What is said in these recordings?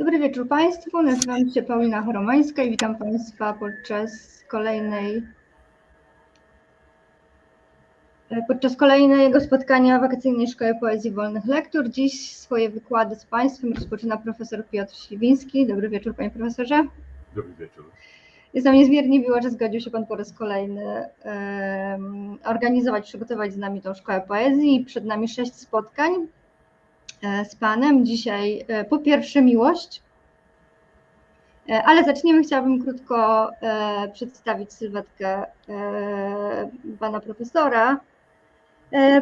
Dobry wieczór Państwu. Nazywam się Paulina Choromańska i witam Państwa podczas kolejnej podczas kolejnego spotkania wakacyjnej Szkoły Poezji Wolnych Lektur. Dziś swoje wykłady z Państwem rozpoczyna profesor Piotr Śliwiński. Dobry wieczór Panie Profesorze. Dobry wieczór. Jest nam niezmiernie miło, że zgodził się Pan po raz kolejny organizować, przygotować z nami tą Szkołę Poezji. Przed nami sześć spotkań E, z Panem. Dzisiaj e, po pierwsze miłość, e, ale zaczniemy. Chciałabym krótko przedstawić sylwetkę Pana Profesora.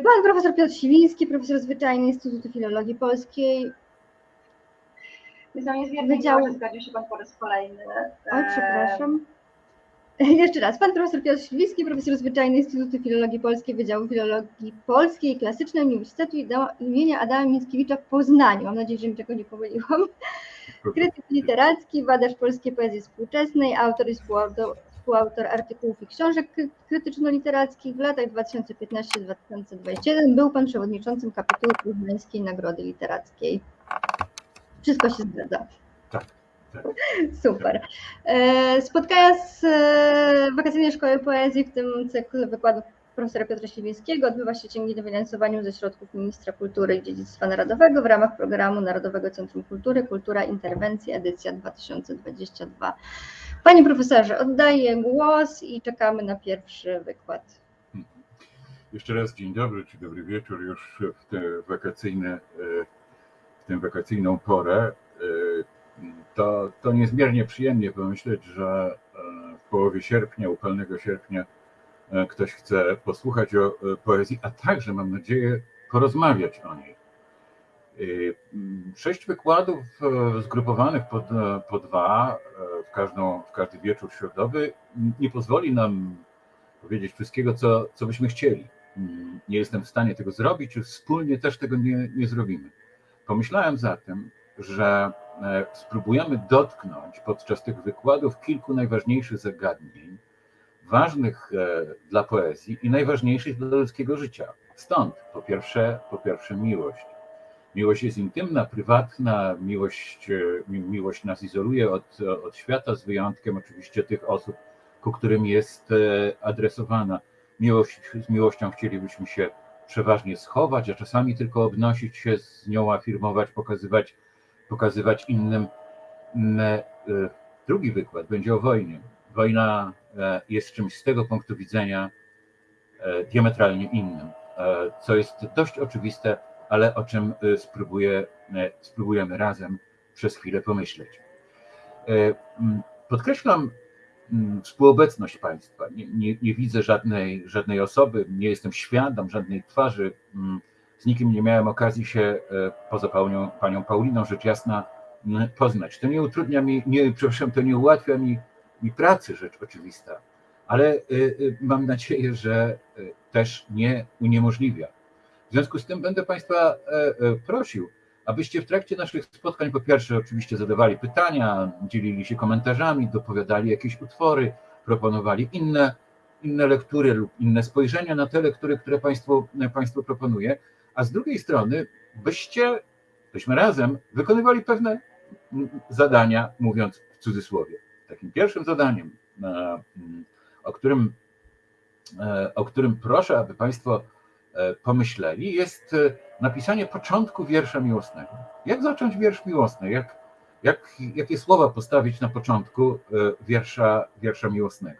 Pan Profesor Piotr Siwiński, profesor zwyczajny Instytutu Filologii Polskiej. Wydziału... Zgodził się Pan po raz kolejny. O, przepraszam. Jeszcze raz, pan profesor Piotr Śliwiński, profesor zwyczajny Instytutu Filologii Polskiej Wydziału Filologii Polskiej i Klasycznej Uniwersytetu imienia Adama Mickiewicza w Poznaniu. Mam nadzieję, że niczego nie pomyliłam. Krytyk literacki, badacz polskiej poezji współczesnej, autor i współautor, współautor artykułów i książek krytyczno-literackich. W latach 2015-2021 był pan przewodniczącym kapituły Poznańskiej Nagrody Literackiej. Wszystko się zgadza. Super. E, spotkania z e, Wakacyjnej Szkoły Poezji w tym cyklu wykładów profesora Piotra Siwińskiego odbywa się dzięki dofinansowaniu ze środków Ministra Kultury i Dziedzictwa Narodowego w ramach programu Narodowego Centrum Kultury Kultura Interwencji edycja 2022. Panie profesorze, oddaję głos i czekamy na pierwszy wykład. Jeszcze raz dzień dobry, czy dobry wieczór już w tę wakacyjne, e, w tę wakacyjną porę to, to niezmiernie przyjemnie pomyśleć, że e, w połowie sierpnia, upalnego sierpnia, e, ktoś chce posłuchać o e, poezji, a także, mam nadzieję, porozmawiać o niej. Sześć wykładów zgrupowanych po, po dwa w, każdą, w każdy wieczór środowy nie pozwoli nam powiedzieć wszystkiego, co, co byśmy chcieli. Nie jestem w stanie tego zrobić, wspólnie też tego nie, nie zrobimy. Pomyślałem zatem, że spróbujemy dotknąć podczas tych wykładów kilku najważniejszych zagadnień, ważnych e, dla poezji i najważniejszych dla ludzkiego życia. Stąd po pierwsze, po pierwsze miłość. Miłość jest intymna, prywatna, miłość, e, miłość nas izoluje od, od świata, z wyjątkiem oczywiście tych osób, ku którym jest adresowana. Miłość, z miłością chcielibyśmy się przeważnie schować, a czasami tylko obnosić się z nią, afirmować, pokazywać pokazywać innym. E, drugi wykład będzie o wojnie. Wojna e, jest czymś z tego punktu widzenia e, diametralnie innym, co jest dość oczywiste, ale o czym spróbuję, spróbujemy razem przez chwilę pomyśleć. Podkreślam współobecność Państwa. Nie, nie, nie, widzę żadnej, żadnej osoby, nie jestem świadom żadnej twarzy z nikim nie miałem okazji się e, poza panią, panią Pauliną, rzecz jasna, poznać. To nie utrudnia mi, nie, przepraszam, to nie ułatwia mi, mi pracy, rzecz oczywista, ale e, e, mam nadzieję, że też nie uniemożliwia. W związku z tym będę Państwa prosił, abyście w trakcie naszych spotkań po pierwsze oczywiście zadawali pytania, dzielili się komentarzami, dopowiadali jakieś utwory, proponowali inne, inne lektury lub inne spojrzenia na te lektury, które Państwu, Państwu proponuję, a z drugiej strony byście, byśmy razem wykonywali pewne zadania, mówiąc w cudzysłowie. Takim pierwszym zadaniem, e, o którym, e, o którym proszę, aby Państwo e, pomyśleli, jest napisanie początku wiersza miłosnego. Jak zacząć wiersz miłosny? Jak, jak, jakie słowa postawić na początku wiersza, wiersza miłosnego?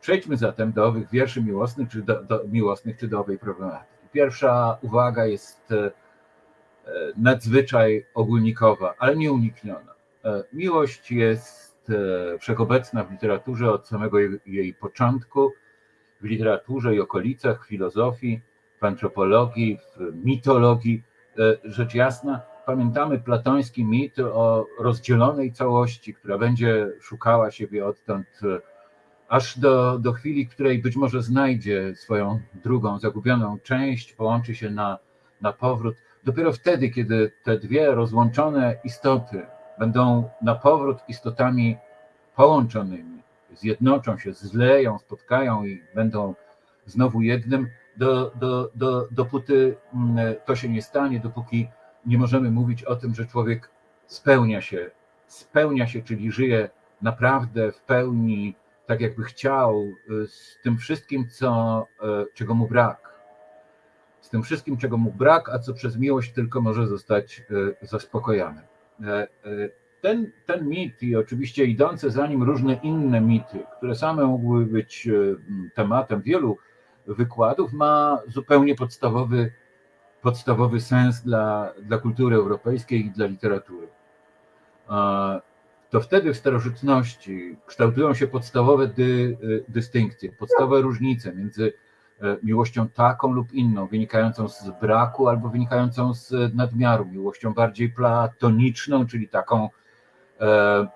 Przejdźmy zatem do owych wierszy miłosnych, czy do, do miłosnych, czy do owej problematyki. Pierwsza uwaga jest e, nadzwyczaj ogólnikowa, ale nieunikniona. E, miłość jest e, wszechobecna w literaturze od samego jej początku, w literaturze i okolicach, w filozofii, w antropologii, w mitologii. Rzecz jasna, pamiętamy platoński mit o rozdzielonej całości, która będzie szukała siebie odtąd aż do, do chwili, której być może znajdzie swoją drugą, zagubioną część, połączy się na, na powrót. Dopiero wtedy, kiedy te dwie rozłączone istoty będą na powrót istotami połączonymi, zjednoczą się, zleją, spotkają i będą znowu jednym, do, do, do, dopóty mm, to się nie stanie, dopóki nie możemy mówić o tym, że człowiek spełnia się, spełnia się, czyli żyje naprawdę w pełni tak, jakby chciał, z tym wszystkim, co, czego mu brak. Z tym wszystkim, czego mu brak, a co przez miłość tylko może zostać zaspokojone. Ten, ten mit i oczywiście idące za nim różne inne mity, które same mogły być tematem wielu wykładów, ma zupełnie podstawowy, podstawowy sens dla, dla kultury europejskiej i dla literatury. To wtedy w starożytności kształtują się podstawowe dy, dystynkcje, podstawowe różnice między e, miłością taką lub inną, wynikającą z braku albo wynikającą z nadmiaru, miłością bardziej platoniczną, czyli taką, e,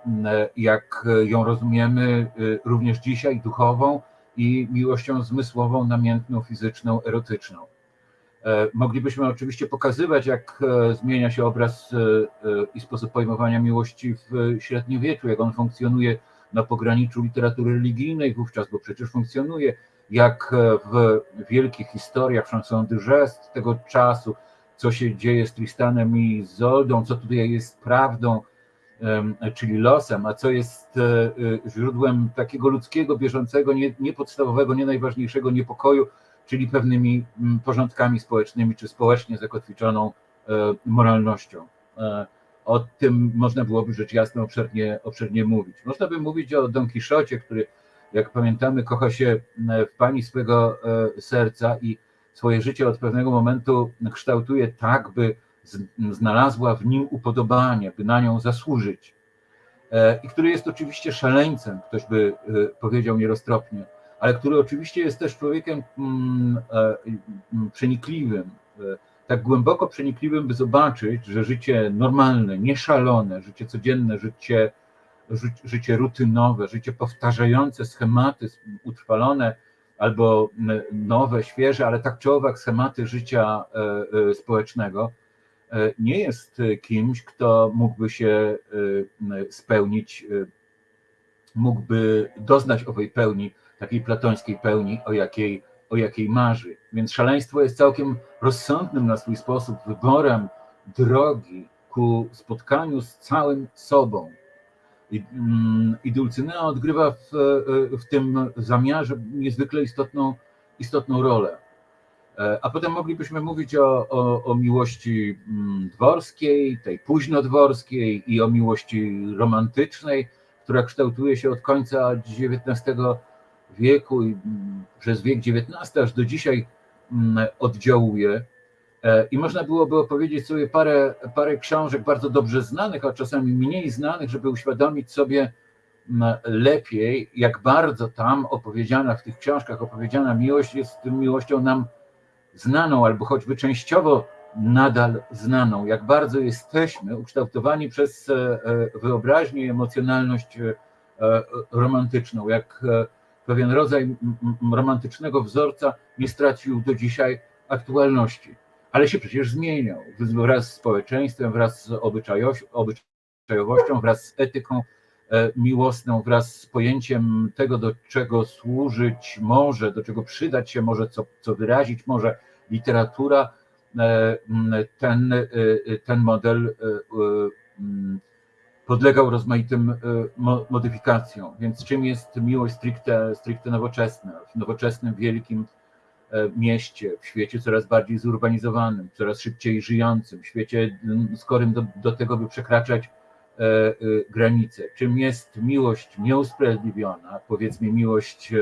jak ją rozumiemy e, również dzisiaj, duchową, i miłością zmysłową, namiętną, fizyczną, erotyczną. E, moglibyśmy oczywiście pokazywać, jak e, zmienia się obraz e, i sposób pojmowania miłości w średniowieczu, jak on funkcjonuje na pograniczu literatury religijnej wówczas, bo przecież funkcjonuje, jak w wielkich historiach Chanson de Geste tego czasu, co się dzieje z Tristanem i Zoldą, co tutaj jest prawdą, czyli losem, a co jest źródłem takiego ludzkiego, bieżącego, nie, nie nie najważniejszego niepokoju, czyli pewnymi porządkami społecznymi, czy społecznie zakotwiczoną e, moralnością. O tym można byłoby rzecz jasna obszernie, obszernie mówić. Można by mówić o Don Quixocie, który, jak pamiętamy, kocha się w pani swego serca i swoje życie od pewnego momentu kształtuje tak, by znalazła w nim upodobanie, by na nią zasłużyć, e, i który jest oczywiście szaleńcem, ktoś by e, powiedział nieroztropnie, ale który oczywiście jest też człowiekiem mm, e, mm, przenikliwym, tak głęboko przenikliwym, by zobaczyć, że życie normalne, nieszalone, życie codzienne, życie, życie rutynowe, życie powtarzające schematy utrwalone albo nowe, świeże, ale tak czy owak schematy życia społecznego, E, nie jest e, kimś, kto mógłby się e, spełnić, mógłby doznać owej pełni, takiej platońskiej pełni, o jakiej, o jakiej marzy. Więc szaleństwo jest całkiem rozsądnym na swój sposób wyborem drogi ku spotkaniu z całym sobą. I, mm, i Dulcynea odgrywa w, w tym zamiarze niezwykle istotną, istotną rolę. E, a potem moglibyśmy mówić o, o, o, miłości mm, dworskiej, tej późnodworskiej i o miłości romantycznej, która kształtuje się od końca XIX wieku i mm, przez wiek XIX aż do dzisiaj mm, oddziałuje. E, I można byłoby opowiedzieć sobie parę, parę książek bardzo dobrze znanych, a czasami mniej znanych, żeby uświadomić sobie lepiej, jak bardzo tam opowiedziana w tych książkach opowiedziana miłość jest miłością nam znaną, albo choćby częściowo nadal znaną, jak bardzo jesteśmy ukształtowani przez e, e, wyobraźnię i emocjonalność romantyczną, jak pewien rodzaj romantycznego wzorca nie stracił do dzisiaj aktualności, ale się przecież zmieniał wraz z społeczeństwem, wraz z obyczajowością, wraz z etyką miłosną, wraz z pojęciem tego, do czego służyć może, do czego przydać się może, co, co wyrazić może literatura, e, ten, e, ten model e, podlegał rozmaitym modyfikacjom. Więc czym jest miłość stricte, stricte nowoczesna? W nowoczesnym, wielkim mieście, w świecie coraz bardziej zurbanizowanym, coraz szybciej żyjącym, w świecie skorym do, do tego, by przekraczać granice. Czym jest miłość nieusprawiedliwiona, powiedzmy miłość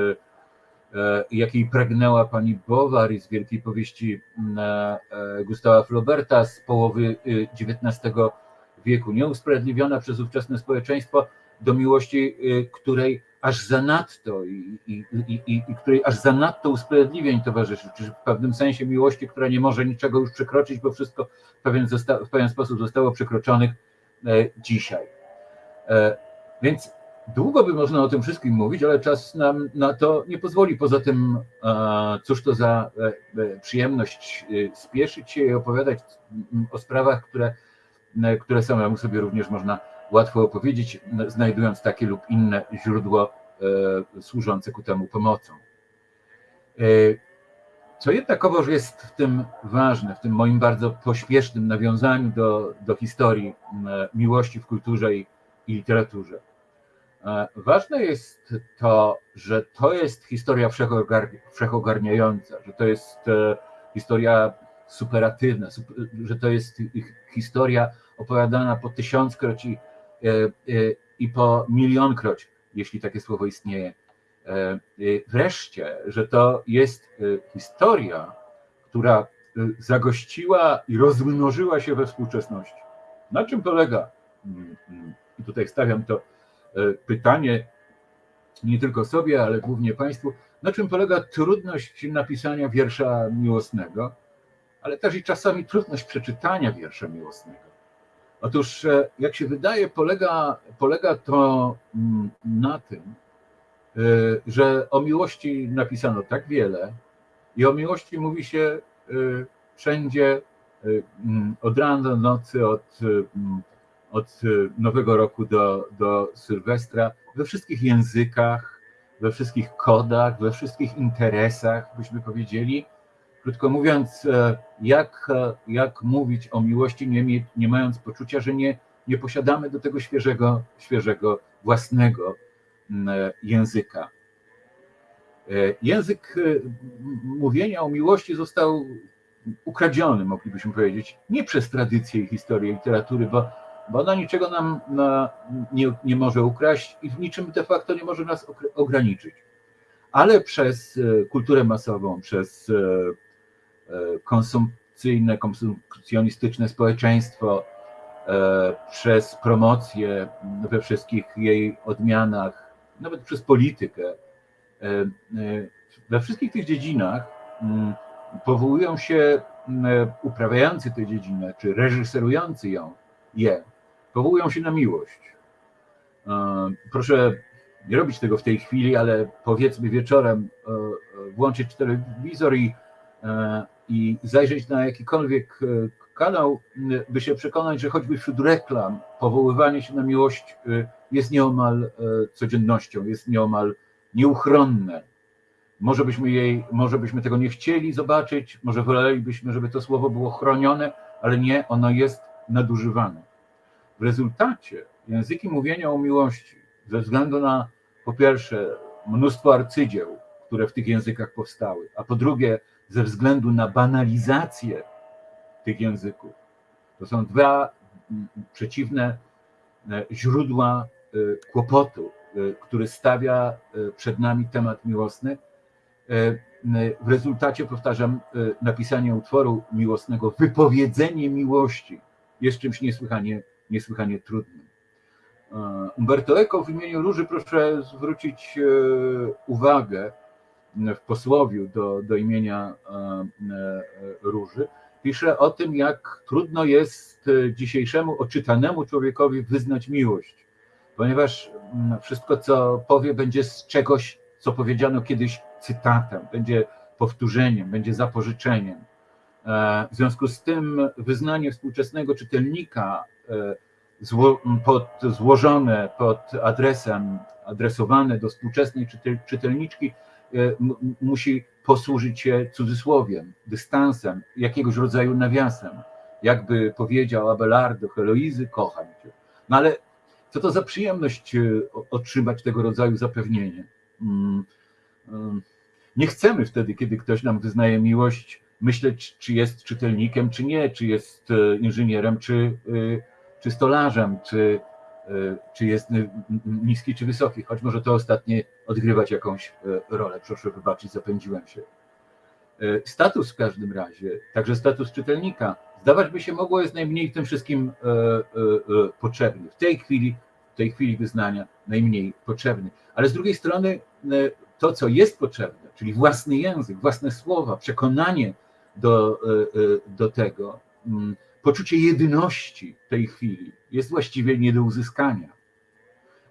E, jakiej pragnęła pani Bowary z wielkiej powieści e, e, Gustawa Flauberta z połowy XIX wieku, nieusprawiedliwiona przez ówczesne społeczeństwo do miłości, której aż zanadto i, i, i, i której aż zanadto usprawiedliwień towarzyszy, czy w pewnym sensie miłości, która nie może niczego już przekroczyć, bo wszystko w pewien, w pewien sposób zostało przekroczonych dzisiaj. Więc Długo by można o tym wszystkim mówić, ale czas nam na to nie pozwoli. Poza tym, cóż to za e, e, przyjemność e, spieszyć się i opowiadać o sprawach, które, które samemu sobie również można łatwo opowiedzieć, znajdując takie lub inne źródło służące ku temu pomocą. Co jednakowoż jest w tym ważne, w tym moim bardzo pośpiesznym nawiązaniu do, do historii miłości w kulturze i, i literaturze. Ważne jest to, że to jest historia wszechogarniająca, że to jest historia superatywna, że to jest historia opowiadana po tysiąckroć i, i po milionkroć, jeśli takie słowo istnieje E, wreszcie, że to jest e, historia, która e, zagościła i rozmnożyła się we współczesności. Na czym polega? Mm, mm, I tutaj stawiam to pytanie nie tylko sobie, ale głównie Państwu. Na czym polega trudność napisania wiersza miłosnego, ale też i czasami trudność przeczytania wiersza miłosnego? Otóż, jak się wydaje, polega, polega to mm, na tym, Y, że o miłości napisano tak wiele i o miłości mówi się y, wszędzie mm, od rana do nocy, od, mm, od Nowego Roku do, do Sylwestra, we wszystkich językach, we wszystkich kodach, we wszystkich interesach, byśmy powiedzieli. Krótko mówiąc, jak, jak mówić o miłości, nie, nie mając poczucia, że nie, nie posiadamy do tego świeżego, świeżego własnego języka. E, język e, mówienia o miłości został ukradziony, moglibyśmy powiedzieć, nie przez tradycję i historię literatury, bo, bo ona niczego nam na, nie, nie może ukraść i w niczym de facto nie może nas ograniczyć, ale przez e, kulturę masową, przez konsumpcyjne, konsumpcjonistyczne społeczeństwo, przez promocję we wszystkich jej odmianach, nawet przez politykę, e, e, we wszystkich tych dziedzinach mm, powołują się mm, uprawiający tę dziedzinę, czy reżyserujący ją, je, powołują się na miłość. E, proszę nie robić tego w tej chwili, ale powiedzmy wieczorem włączyć telewizor i, i zajrzeć na jakikolwiek kanał, by się przekonać, że choćby wśród reklam powoływanie się na miłość jest nieomal e, codziennością, jest nieomal nieuchronne. Może byśmy, jej, może byśmy tego nie chcieli zobaczyć, może wolelibyśmy, żeby to słowo było chronione, ale nie, ono jest nadużywane. W rezultacie języki mówienia o miłości, ze względu na po pierwsze mnóstwo arcydzieł, które w tych językach powstały, a po drugie ze względu na banalizację tych języków. To są dwa przeciwne e, źródła E, kłopotu, e, który stawia przed nami temat miłosny. W rezultacie, powtarzam, napisanie utworu miłosnego, wypowiedzenie miłości jest czymś niesłychanie, niesłychanie trudnym. Umberto Eco w imieniu Róży proszę zwrócić uwagę w posłowiu do, do imienia Róży. Pisze o tym, jak trudno jest dzisiejszemu oczytanemu człowiekowi wyznać miłość ponieważ mm, wszystko, co powie, będzie z czegoś, co powiedziano kiedyś cytatem, będzie powtórzeniem, będzie zapożyczeniem. E, w związku z tym wyznanie współczesnego czytelnika e, pod, złożone pod adresem, adresowane do współczesnej czytelniczki, e, musi posłużyć się cudzysłowiem, dystansem, jakiegoś rodzaju nawiasem. Jakby powiedział Abelardo Heloizy, kocham cię. No ale co to za przyjemność e, otrzymać tego rodzaju zapewnienie. Mm, mm. Nie chcemy wtedy, kiedy ktoś nam wyznaje miłość, myśleć, czy jest czytelnikiem, czy nie, czy jest e, inżynierem, czy, e, czy stolarzem, czy, czy jest niski, czy wysoki, choć może to ostatnie odgrywać jakąś rolę. Proszę wybaczyć, zapędziłem się. Status w każdym razie, także status czytelnika, zdawać by się mogło, jest najmniej w tym wszystkim potrzebny. W tej chwili w tej chwili wyznania najmniej potrzebny. Ale z drugiej strony to, co jest potrzebne, czyli własny język, własne słowa, przekonanie do, do tego, mm, poczucie jedyności tej chwili jest właściwie nie do uzyskania.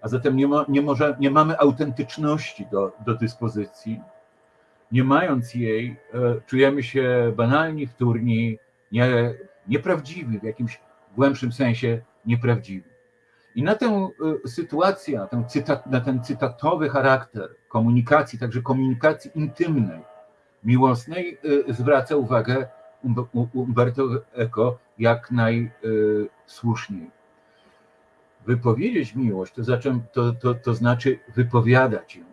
A zatem nie, ma, nie, może, nie mamy autentyczności do, do dyspozycji. Nie mając jej, czujemy się banalni, wtórni, nie, nieprawdziwi, w jakimś głębszym sensie nieprawdziwi. I na tę y, sytuację, na ten, cytat, na ten cytatowy charakter komunikacji, także komunikacji intymnej, miłosnej zwraca uwagę Umberto Eco jak najsłuszniej. Wypowiedzieć miłość to, zaczę, to, to, to znaczy wypowiadać ją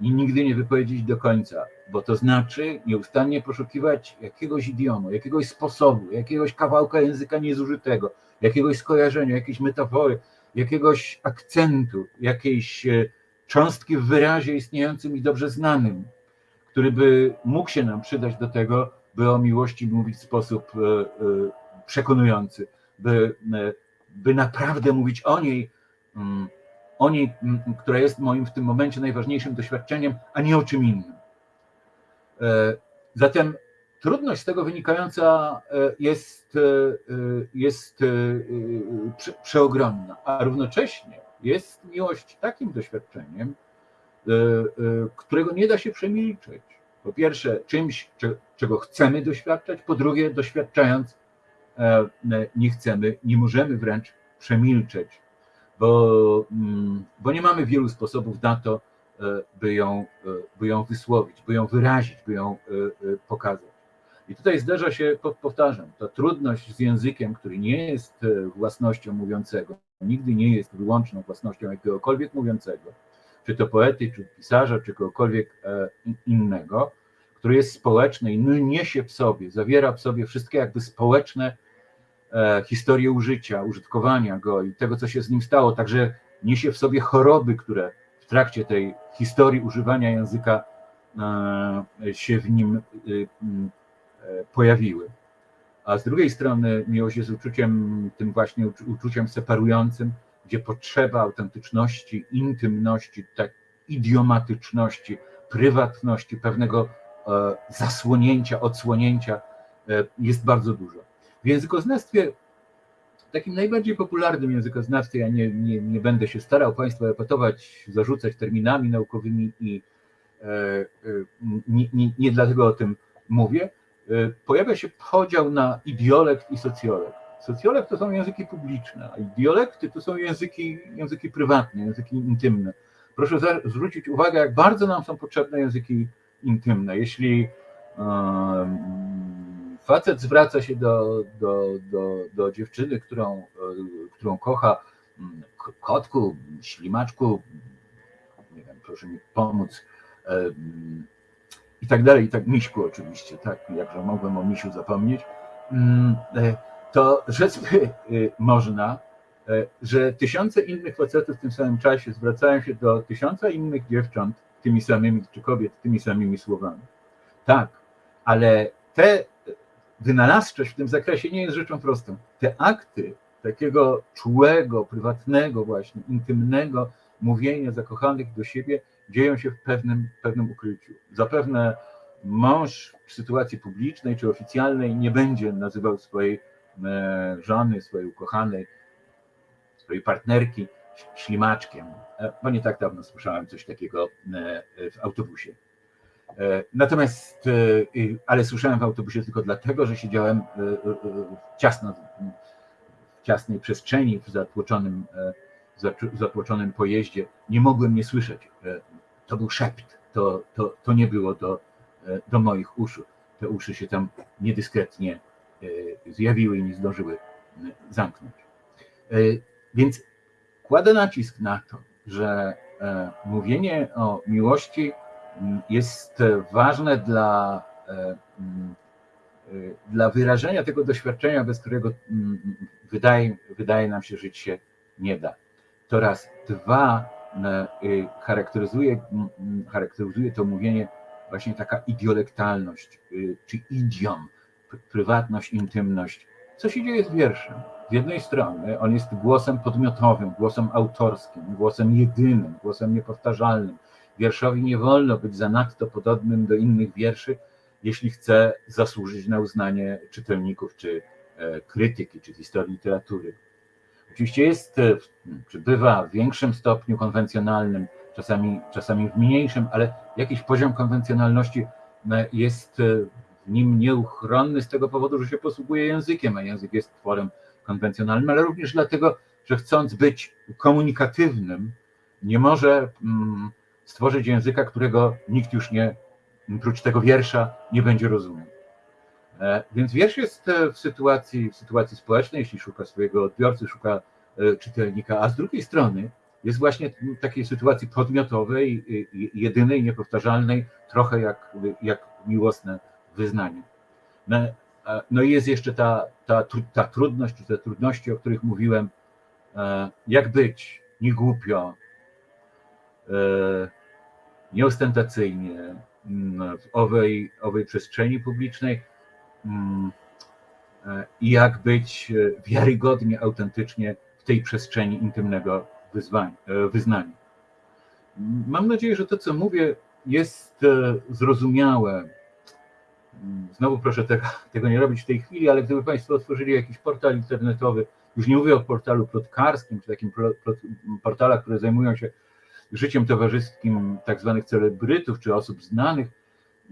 i nigdy nie wypowiedzieć do końca, bo to znaczy nieustannie poszukiwać jakiegoś idiomu, jakiegoś sposobu, jakiegoś kawałka języka niezużytego, jakiegoś skojarzenia, jakiejś metafory, jakiegoś akcentu, jakiejś e, cząstki w wyrazie istniejącym i dobrze znanym, który by mógł się nam przydać do tego, by o miłości mówić w sposób e, e, przekonujący, by, by naprawdę mówić o niej, mm, o niej, mm, która jest moim w tym momencie najważniejszym doświadczeniem, a nie o czym innym. Zatem trudność z tego wynikająca jest, jest przeogromna, a równocześnie jest miłość takim doświadczeniem, którego nie da się przemilczeć. Po pierwsze, czymś, czego chcemy doświadczać, po drugie, doświadczając, nie chcemy, nie możemy wręcz przemilczeć, bo, mm, bo nie mamy wielu sposobów na to, by ją, by ją wysłowić, by ją wyrazić, by ją pokazać. I tutaj zdarza się, powtarzam, ta trudność z językiem, który nie jest własnością mówiącego, nigdy nie jest wyłączną własnością jakiegokolwiek mówiącego, czy to poety, czy pisarza, czy kogokolwiek innego, który jest społeczny i niesie w sobie, zawiera w sobie wszystkie jakby społeczne historie użycia, użytkowania go i tego, co się z nim stało, także niesie w sobie choroby, które w trakcie tej historii używania języka się w nim pojawiły. A z drugiej strony miłość jest uczuciem, tym właśnie uczuciem separującym, gdzie potrzeba autentyczności, intymności, tak idiomatyczności, prywatności, pewnego e, zasłonięcia, odsłonięcia e, jest bardzo dużo. W językoznawstwie, takim najbardziej popularnym językoznawstwie, ja nie, nie, nie będę się starał Państwa epatować, zarzucać terminami naukowymi i e, nie, nie, nie dlatego o tym mówię, pojawia się podział na idiolekt i socjolekt. Socjolekt to są języki publiczne, a idiolekty to są języki, języki prywatne, języki intymne. Proszę zwrócić uwagę, jak bardzo nam są potrzebne języki intymne. Jeśli facet zwraca się do, do, do, do dziewczyny, którą, e, którą kocha, mm, kotku, ślimaczku, nie wiem, proszę mi pomóc, i tak dalej, i tak Miśku oczywiście, tak, jakże mogłem o Misiu zapomnieć, mm, e, to rzec e, można, że tysiące innych facetów w tym samym czasie zwracają się do tysiąca innych dziewcząt tymi samymi, czy kobiet tymi samymi słowami. Tak, ale te wynalazczość w tym zakresie nie jest rzeczą prostą. Te akty takiego czułego, prywatnego właśnie, intymnego mówienia zakochanych do siebie dzieją się w pewnym, pewnym ukryciu. Zapewne mąż w sytuacji publicznej czy oficjalnej nie będzie nazywał swojej e, żony, swojej ukochanej, swojej partnerki ślimaczkiem, e, bo nie tak dawno słyszałem coś takiego e, w autobusie. Natomiast, ale słyszałem w autobusie tylko dlatego, że siedziałem ciasno, w ciasnej przestrzeni, w zatłoczonym, zatłoczonym pojeździe. Nie mogłem nie słyszeć to był szept, to, to, to nie było do, e, do moich uszu. Te uszy się tam niedyskretnie e, zjawiły i nie zdążyły zamknąć. E, więc kładę nacisk na to, że mówienie o miłości jest ważne dla, dla wyrażenia tego doświadczenia, bez którego wydaje, wydaje nam się żyć się nie da. To raz. Dwa, Y, charakteryzuje, charakteryzuje to mówienie właśnie taka idiolektalność, y, czy idiom, prywatność, intymność. Co się dzieje z wierszem? Z jednej strony on jest głosem podmiotowym, głosem autorskim, głosem jedynym, głosem niepowtarzalnym. Wierszowi nie wolno być zanadto podobnym do innych wierszy, jeśli chce zasłużyć na uznanie czytelników, czy e, krytyki, czy historii literatury. Oczywiście jest, e, czy bywa w większym stopniu konwencjonalnym, czasami, czasami w mniejszym, ale jakiś poziom konwencjonalności e, jest nim nieuchronny z tego powodu, że się posługuje językiem, a język jest tworem konwencjonalnym, ale również dlatego, że chcąc być komunikatywnym, nie może mm, stworzyć języka, którego nikt już nie, prócz tego wiersza nie będzie rozumiał. E, Więc wiersz jest e, w sytuacji, w sytuacji społecznej, jeśli szuka swojego odbiorcy, szuka e, czytelnika, a z drugiej strony jest właśnie w takiej sytuacji podmiotowej, jedynej, niepowtarzalnej, trochę jak, jak miłosne wyznanie. No, i jest jeszcze ta, ta, ta trudność, czy te trudności, o których mówiłem, e, jak być nie głupio, e, nieostentacyjnie mm, w owej, owej przestrzeni publicznej mm, e, i jak być wiarygodnie, autentycznie w tej przestrzeni intymnego wyzwań, e, wyznania. Mam nadzieję, że to, co mówię, jest zrozumiałe. Znowu proszę tego, tego nie robić w tej chwili, ale gdyby Państwo otworzyli jakiś portal internetowy, już nie mówię o portalu plotkarskim, czy takim portalach, które zajmują się życiem towarzyskim tak zwanych celebrytów czy osób znanych,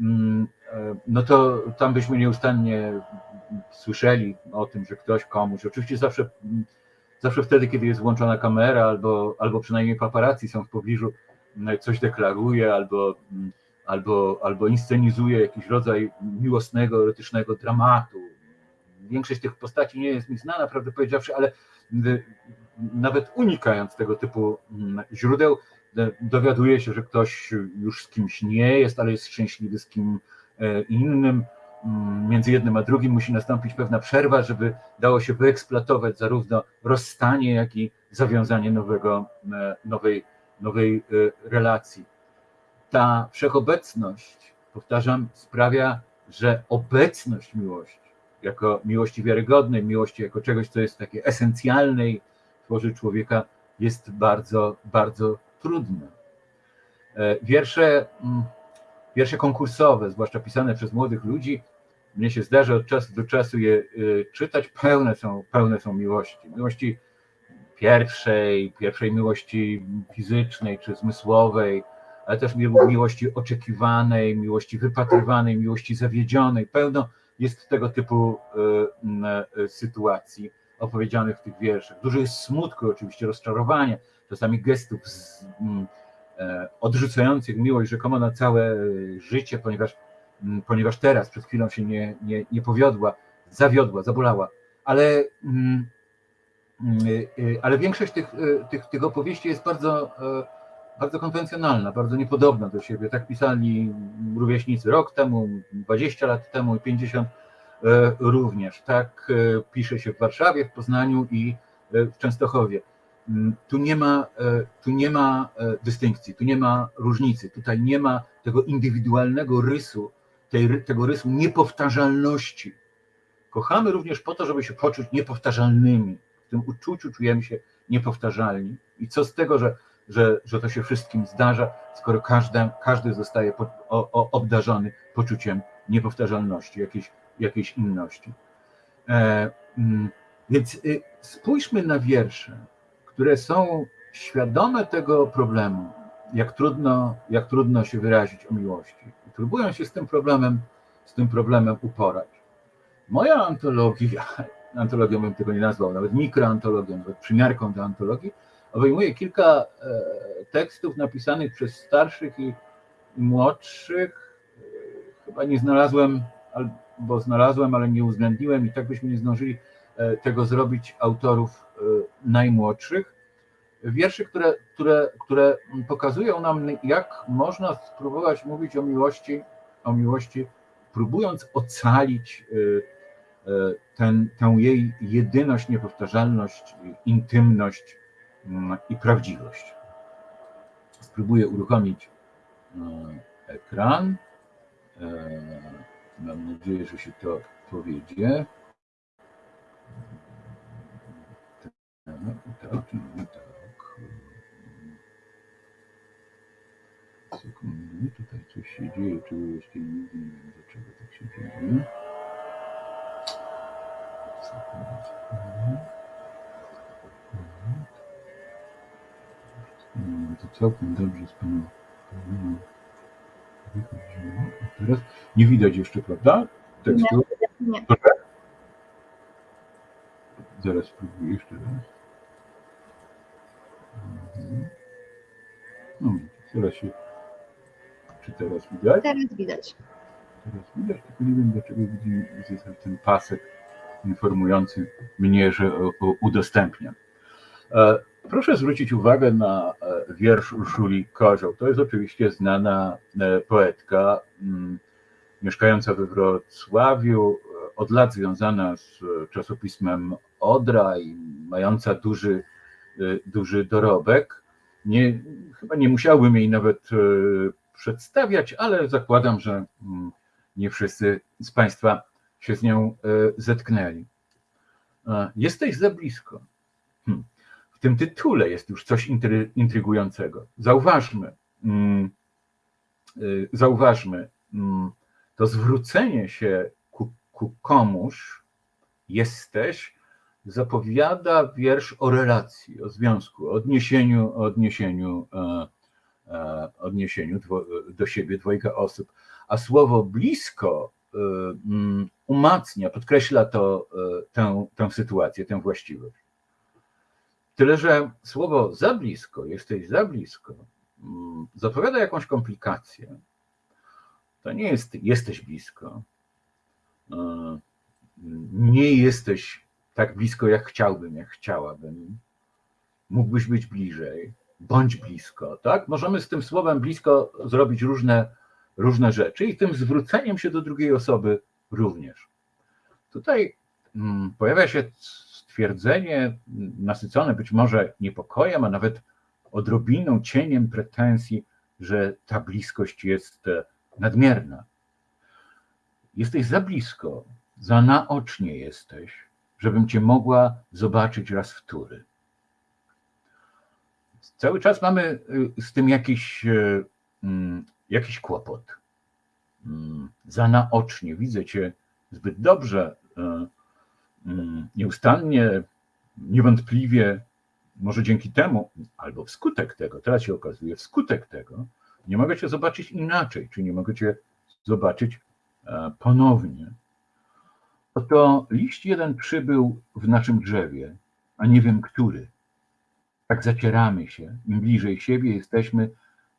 mm, e, no to tam byśmy nieustannie słyszeli o tym, że ktoś komuś, oczywiście zawsze, mm, zawsze wtedy, kiedy jest włączona kamera albo, albo przynajmniej paparazzi są w pobliżu, mm, coś deklaruje albo, mm, albo, albo inscenizuje jakiś rodzaj miłosnego, erotycznego dramatu. Większość tych postaci nie jest mi znana, prawdę powiedziawszy, ale y, nawet unikając tego typu mm, źródeł, d- dowiaduje się, że ktoś już z kimś nie jest, ale jest szczęśliwy z kim e, innym. Mm, Między jednym a drugim musi nastąpić pewna przerwa, żeby dało się wyeksploatować zarówno rozstanie, jak i zawiązanie nowego, e, nowej, nowej e, relacji. Ta wszechobecność, powtarzam, sprawia, że obecność miłości, jako miłości wiarygodnej, miłości jako czegoś, co jest takie esencjalne i tworzy człowieka, jest bardzo, bardzo trudne. E, Wiersze, mm, wiersze konkursowe, zwłaszcza pisane przez młodych ludzi, mnie się zdarza od czasu do czasu je y, czytać, pełne są, pełne są miłości. Miłości pierwszej, pierwszej miłości fizycznej czy zmysłowej, ale też mi- miłości oczekiwanej, miłości wypatrywanej, miłości zawiedzionej. Pełno jest tego typu y, y, sytuacji opowiedzianych w tych wierszach. Dużo jest smutku, oczywiście rozczarowania, czasami gestów z, e, odrzucających miłość rzekomo na całe życie, ponieważ, ponieważ teraz przed chwilą się nie, nie, nie powiodła, zawiodła, zabolała. Ale, y, ale większość tych, tych, tych opowieści jest bardzo, e, bardzo konwencjonalna, bardzo niepodobna do siebie. Tak pisali rówieśnicy rok temu, 20 lat temu i 50 e, również. Tak e, pisze się w Warszawie, w Poznaniu i e, w Częstochowie. Mm, Tu nie ma, tu nie ma dystynkcji, tu nie ma różnicy, tutaj nie ma tego indywidualnego rysu, tej, tego rysu niepowtarzalności. Kochamy również po to, żeby się poczuć niepowtarzalnymi. W tym uczuciu czujemy się niepowtarzalni. I co z tego, że, że, że to się wszystkim zdarza, skoro każdy, każdy zostaje po, o, o, obdarzony poczuciem niepowtarzalności, jakiejś, jakiejś inności. E, mm, więc y, spójrzmy na wiersze, które są świadome tego problemu, jak trudno, jak trudno się wyrazić o miłości. I próbują się z tym problemem, z tym problemem uporać. Moja antologia, antologią bym tego nie nazwał, nawet mikroantologią, nawet przymiarką do antologii, obejmuje kilka e, tekstów napisanych przez starszych i, młodszych. E, Chyba nie znalazłem, albo znalazłem, ale nie uwzględniłem i tak byśmy nie zdążyli e, tego zrobić autorów najmłodszych. Wierszy, które, które, które pokazują nam, jak można spróbować mówić o miłości, o miłości, próbując ocalić ten, tę jej jedyność, niepowtarzalność, intymność i prawdziwość. Spróbuję uruchomić y, ekran. E, Mam nadzieję, że się to powiedzie. Tak, tak, tak. Sekundę, tutaj coś się dzieje, czego jeszcze nie wiem, dlaczego tak się dzieje. Sekundę, sekundę. No, to całkiem dobrze z wychodziło. A teraz nie widać jeszcze, prawda? Tekstu. Nie. Zaraz spróbuję jeszcze raz. Mhm. No, zaraz się czy teraz widać? Teraz widać. Teraz widać, tylko nie wiem dlaczego widzę ten pasek informujący mnie, że udostępniam. E, proszę zwrócić uwagę na e, wiersz Urszuli Kozioł. To jest oczywiście znana e, poetka mm, mieszkająca we Wrocławiu, od lat związana z czasopismem Odra i mająca duży, duży dorobek. Nie, chyba nie musiałbym jej nawet przedstawiać, ale zakładam, że mm, nie wszyscy z Państwa się z nią zetknęli. Jesteś za blisko. W tym tytule jest już coś intrygującego. Zauważmy, mm, y, zauważmy, mm, to zwrócenie się ku, ku komuś, jesteś, zapowiada wiersz o relacji, o związku, o odniesieniu, o odniesieniu, e, e, odniesieniu do siebie dwojga osób. A słowo blisko e, mm, umacnia, podkreśla to, tę, tę sytuację, tę właściwość. Tyle, że słowo za blisko, jesteś za blisko, mm, zapowiada jakąś komplikację. To nie jest jesteś blisko. E, nie jesteś tak blisko, jak chciałbym, jak chciałabym. Mógłbyś być bliżej, bądź blisko. Tak? Możemy z tym słowem blisko zrobić różne, różne rzeczy i tym zwróceniem się do drugiej osoby również. Tutaj mm, pojawia się stwierdzenie nasycone być może niepokojem, a nawet odrobiną, cieniem pretensji, że ta bliskość jest e, nadmierna. Jesteś za blisko, za naocznie jesteś, żebym cię mogła zobaczyć raz wtóry. Cały czas mamy e, z tym jakiś, e, mm, jakiś kłopot. Mm, za naocznie widzę cię zbyt dobrze, nieustannie, niewątpliwie, może dzięki temu, albo wskutek tego, teraz się okazuje, wskutek tego, nie mogę cię zobaczyć inaczej, czy nie mogę cię zobaczyć e, ponownie. Oto liść jeden przybył w naszym drzewie, a nie wiem który. Tak zacieramy się, im bliżej siebie jesteśmy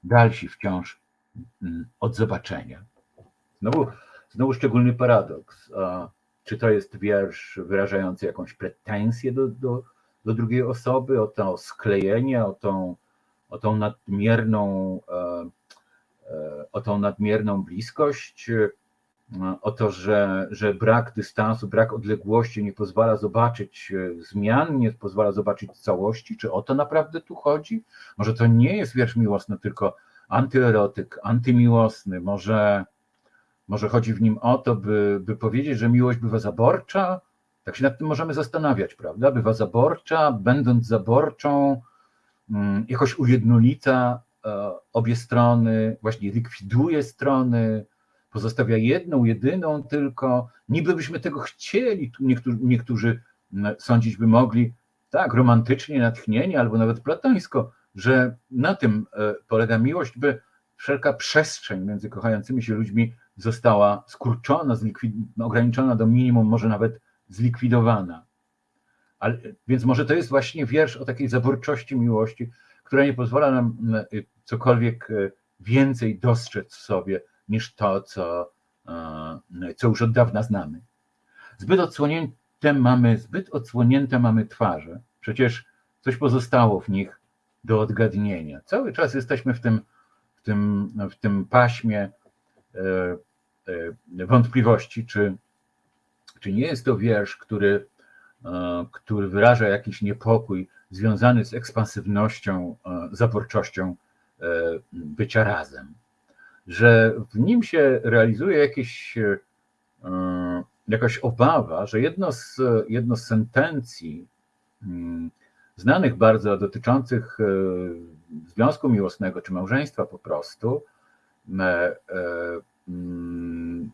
dalsi wciąż mm, od zobaczenia. Znowu, znowu szczególny paradoks. Czy to jest wiersz wyrażający jakąś pretensję do, do, do drugiej osoby, o to sklejenie, o tą, o tą nadmierną, e, e, o tą nadmierną bliskość, e, o to, że, że brak dystansu, brak odległości nie pozwala zobaczyć zmian, nie pozwala zobaczyć całości. Czy o to naprawdę tu chodzi? Może to nie jest wiersz miłosny, tylko antyerotyk, antymiłosny, może może chodzi w nim o to, by, by powiedzieć, że miłość bywa zaborcza? Tak się nad tym możemy zastanawiać, prawda? Bywa zaborcza, będąc zaborczą, mm, jakoś ujednolica e, obie strony, właśnie likwiduje strony, pozostawia jedną, jedyną tylko. Niby byśmy tego chcieli, niektórzy, niektórzy mm, sądzić by mogli, tak, romantycznie, natchnienie albo nawet platońsko, że na tym e, polega miłość, by wszelka przestrzeń między kochającymi się ludźmi została skurczona, ograniczona do minimum, może nawet zlikwidowana. Ale, więc może to jest właśnie wiersz o takiej zaborczości miłości, która nie pozwala nam y, cokolwiek y, więcej dostrzec w sobie niż to, co, y, co już od dawna znamy. Zbyt odsłonięte mamy, zbyt odsłonięte mamy twarze. Przecież coś pozostało w nich do odgadnienia. Cały czas jesteśmy w tym, w tym, w tym paśmie E, wątpliwości, czy, czy nie jest to wiersz, który, e, który wyraża jakiś niepokój związany z ekspansywnością, e, zaborczością bycia razem. Że w nim się realizuje jakieś, jakaś obawa, że jedno z, jedno z sentencji mm, znanych bardzo dotyczących związku miłosnego czy małżeństwa po prostu,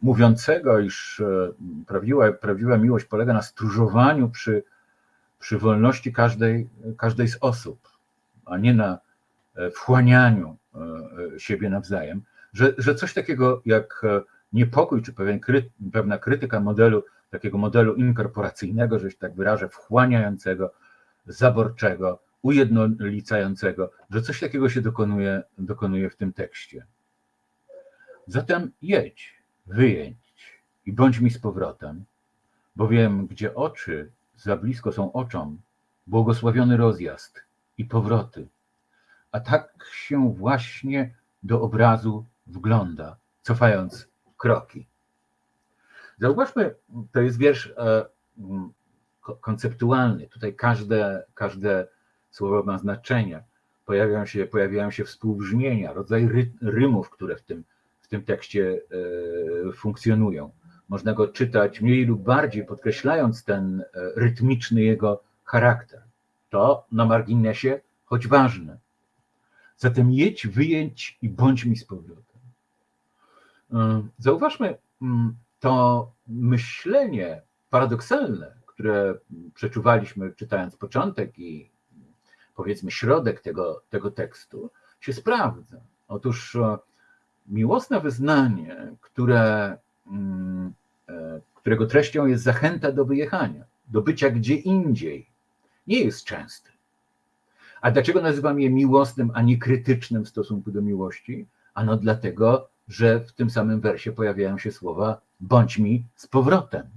mówiącego, iż e, prawdziwa, prawdziwa miłość polega na stróżowaniu przy, przy wolności każdej, każdej z osób, a nie na e, wchłanianiu e, siebie nawzajem, że, że coś takiego jak niepokój, czy pewien pewna krytyka modelu, takiego modelu inkorporacyjnego, że się tak wyrażę, wchłaniającego, zaborczego, ujednolicającego, że coś takiego się dokonuje, dokonuje w tym tekście. Zatem jedź, wyjedź i bądź mi z powrotem, bowiem gdzie oczy za blisko są oczom, błogosławiony rozjazd i powroty. A tak się właśnie do obrazu wgląda, cofając kroki. Zauważmy, to jest wiersz e, konceptualny. Tutaj każde, każde słowo ma znaczenie. Pojawiają się, pojawiają się współbrzmienia, rodzaj ry, rymów, które w tym, w tym tekście e, funkcjonują. Można go czytać mniej lub bardziej, podkreślając ten e, rytmiczny jego charakter. To na marginesie, choć ważne. Zatem jedź, wyjedź i bądź mi z powrotem. Zauważmy, mm, to myślenie paradoksalne, które przeczuwaliśmy czytając początek i powiedzmy środek tego, tego tekstu, się sprawdza. Otóż e, miłosne wyznanie, które, mm, e, którego treścią jest zachęta do wyjechania, do bycia gdzie indziej, nie jest częste. A dlaczego nazywam je miłosnym, a nie krytycznym w stosunku do miłości? Ano dlatego, że w tym samym wersie pojawiają się słowa bądź mi z powrotem.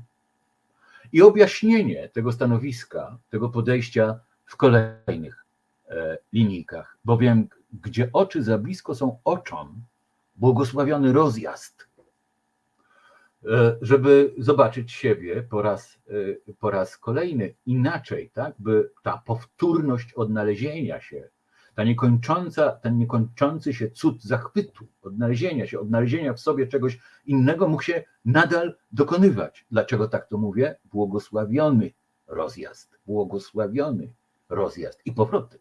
I objaśnienie tego stanowiska, tego podejścia w kolejnych e, linijkach, bowiem gdzie oczy za blisko są oczom, błogosławiony rozjazd, e, żeby zobaczyć siebie po raz, e, po raz kolejny inaczej, tak, by ta powtórność odnalezienia się ta niekończąca, ten niekończący się cud zachwytu, odnalezienia się, odnalezienia w sobie czegoś innego mógł się nadal dokonywać. Dlaczego tak to mówię? Błogosławiony rozjazd, błogosławiony rozjazd i powroty.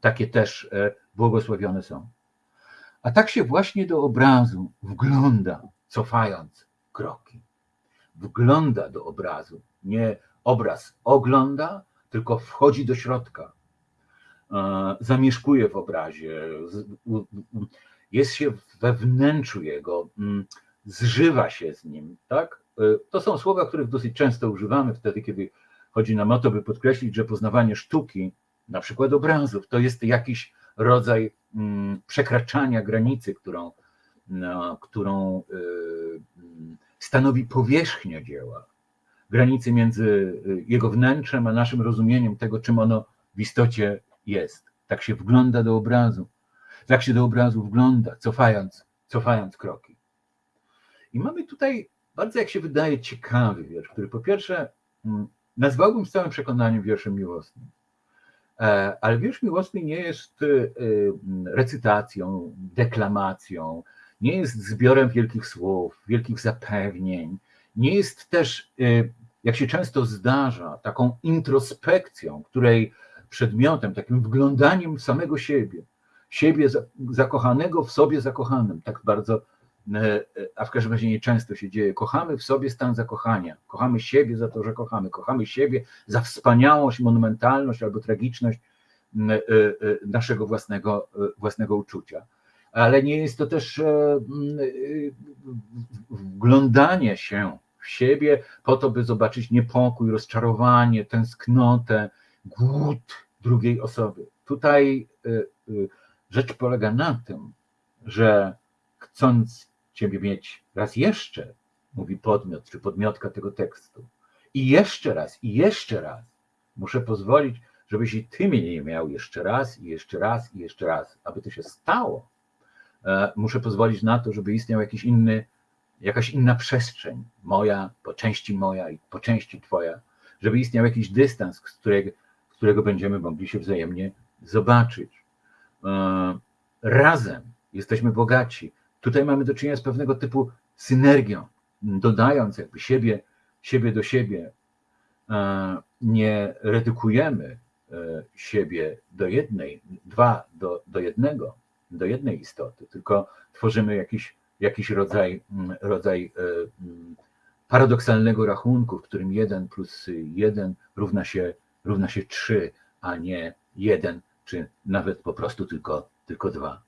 Takie też e, błogosławione są. A tak się właśnie do obrazu wgląda, cofając kroki. Wgląda do obrazu. Nie obraz ogląda, tylko wchodzi do środka, zamieszkuje w obrazie, jest się we wnętrzu jego, mm, zżywa się z nim, tak? E, to są słowa, których dosyć często używamy wtedy, kiedy chodzi nam o to, by podkreślić, że poznawanie sztuki, na przykład obrazów, to jest jakiś rodzaj mm, przekraczania granicy, którą, no, którą e, mm, stanowi powierzchnia dzieła, granicy między jego wnętrzem a naszym rozumieniem tego, czym ono w istocie jest. Tak się wgląda do obrazu. Tak się do obrazu wgląda, cofając, cofając kroki. I mamy tutaj bardzo, jak się wydaje, ciekawy wiersz, który po pierwsze mm, nazwałbym z całym przekonaniem wierszem miłosnym. E, ale wiersz miłosny nie jest y, recytacją, deklamacją, nie jest zbiorem wielkich słów, wielkich zapewnień, nie jest też, y, jak się często zdarza, taką introspekcją, której przedmiotem, takim wglądaniem samego siebie, siebie zakochanego w sobie zakochanym, tak bardzo, a w każdym razie nieczęsto się dzieje. Kochamy w sobie stan zakochania, kochamy siebie za to, że kochamy, kochamy siebie za wspaniałość, monumentalność albo tragiczność e, naszego własnego, własnego uczucia. Ale nie jest to też wglądanie się w siebie po to, by zobaczyć niepokój, rozczarowanie, tęsknotę, głód drugiej osoby. Tutaj rzecz polega na tym, że chcąc Ciebie mieć raz jeszcze, mówi podmiot czy podmiotka tego tekstu, i jeszcze raz, i jeszcze raz, muszę pozwolić, żebyś i Ty mnie nie miał jeszcze raz, i jeszcze raz, i jeszcze raz. Aby to się stało, e, muszę pozwolić na to, żeby istniał jakiś inny, jakaś inna przestrzeń, moja, po części moja i po części Twoja, żeby istniał jakiś dystans, z którego, którego będziemy mogli się wzajemnie zobaczyć. E, razem jesteśmy bogaci. Tutaj mamy do czynienia z pewnego typu synergią, dodając jakby siebie, siebie do siebie. E, nie redukujemy e, siebie do jednej, dwa do, do jednego, do jednej istoty, tylko tworzymy jakiś, jakiś rodzaj, rodzaj paradoksalnego rachunku, w którym jeden plus jeden równa się równa się 3, a nie 1, czy nawet po prostu tylko, tylko 2.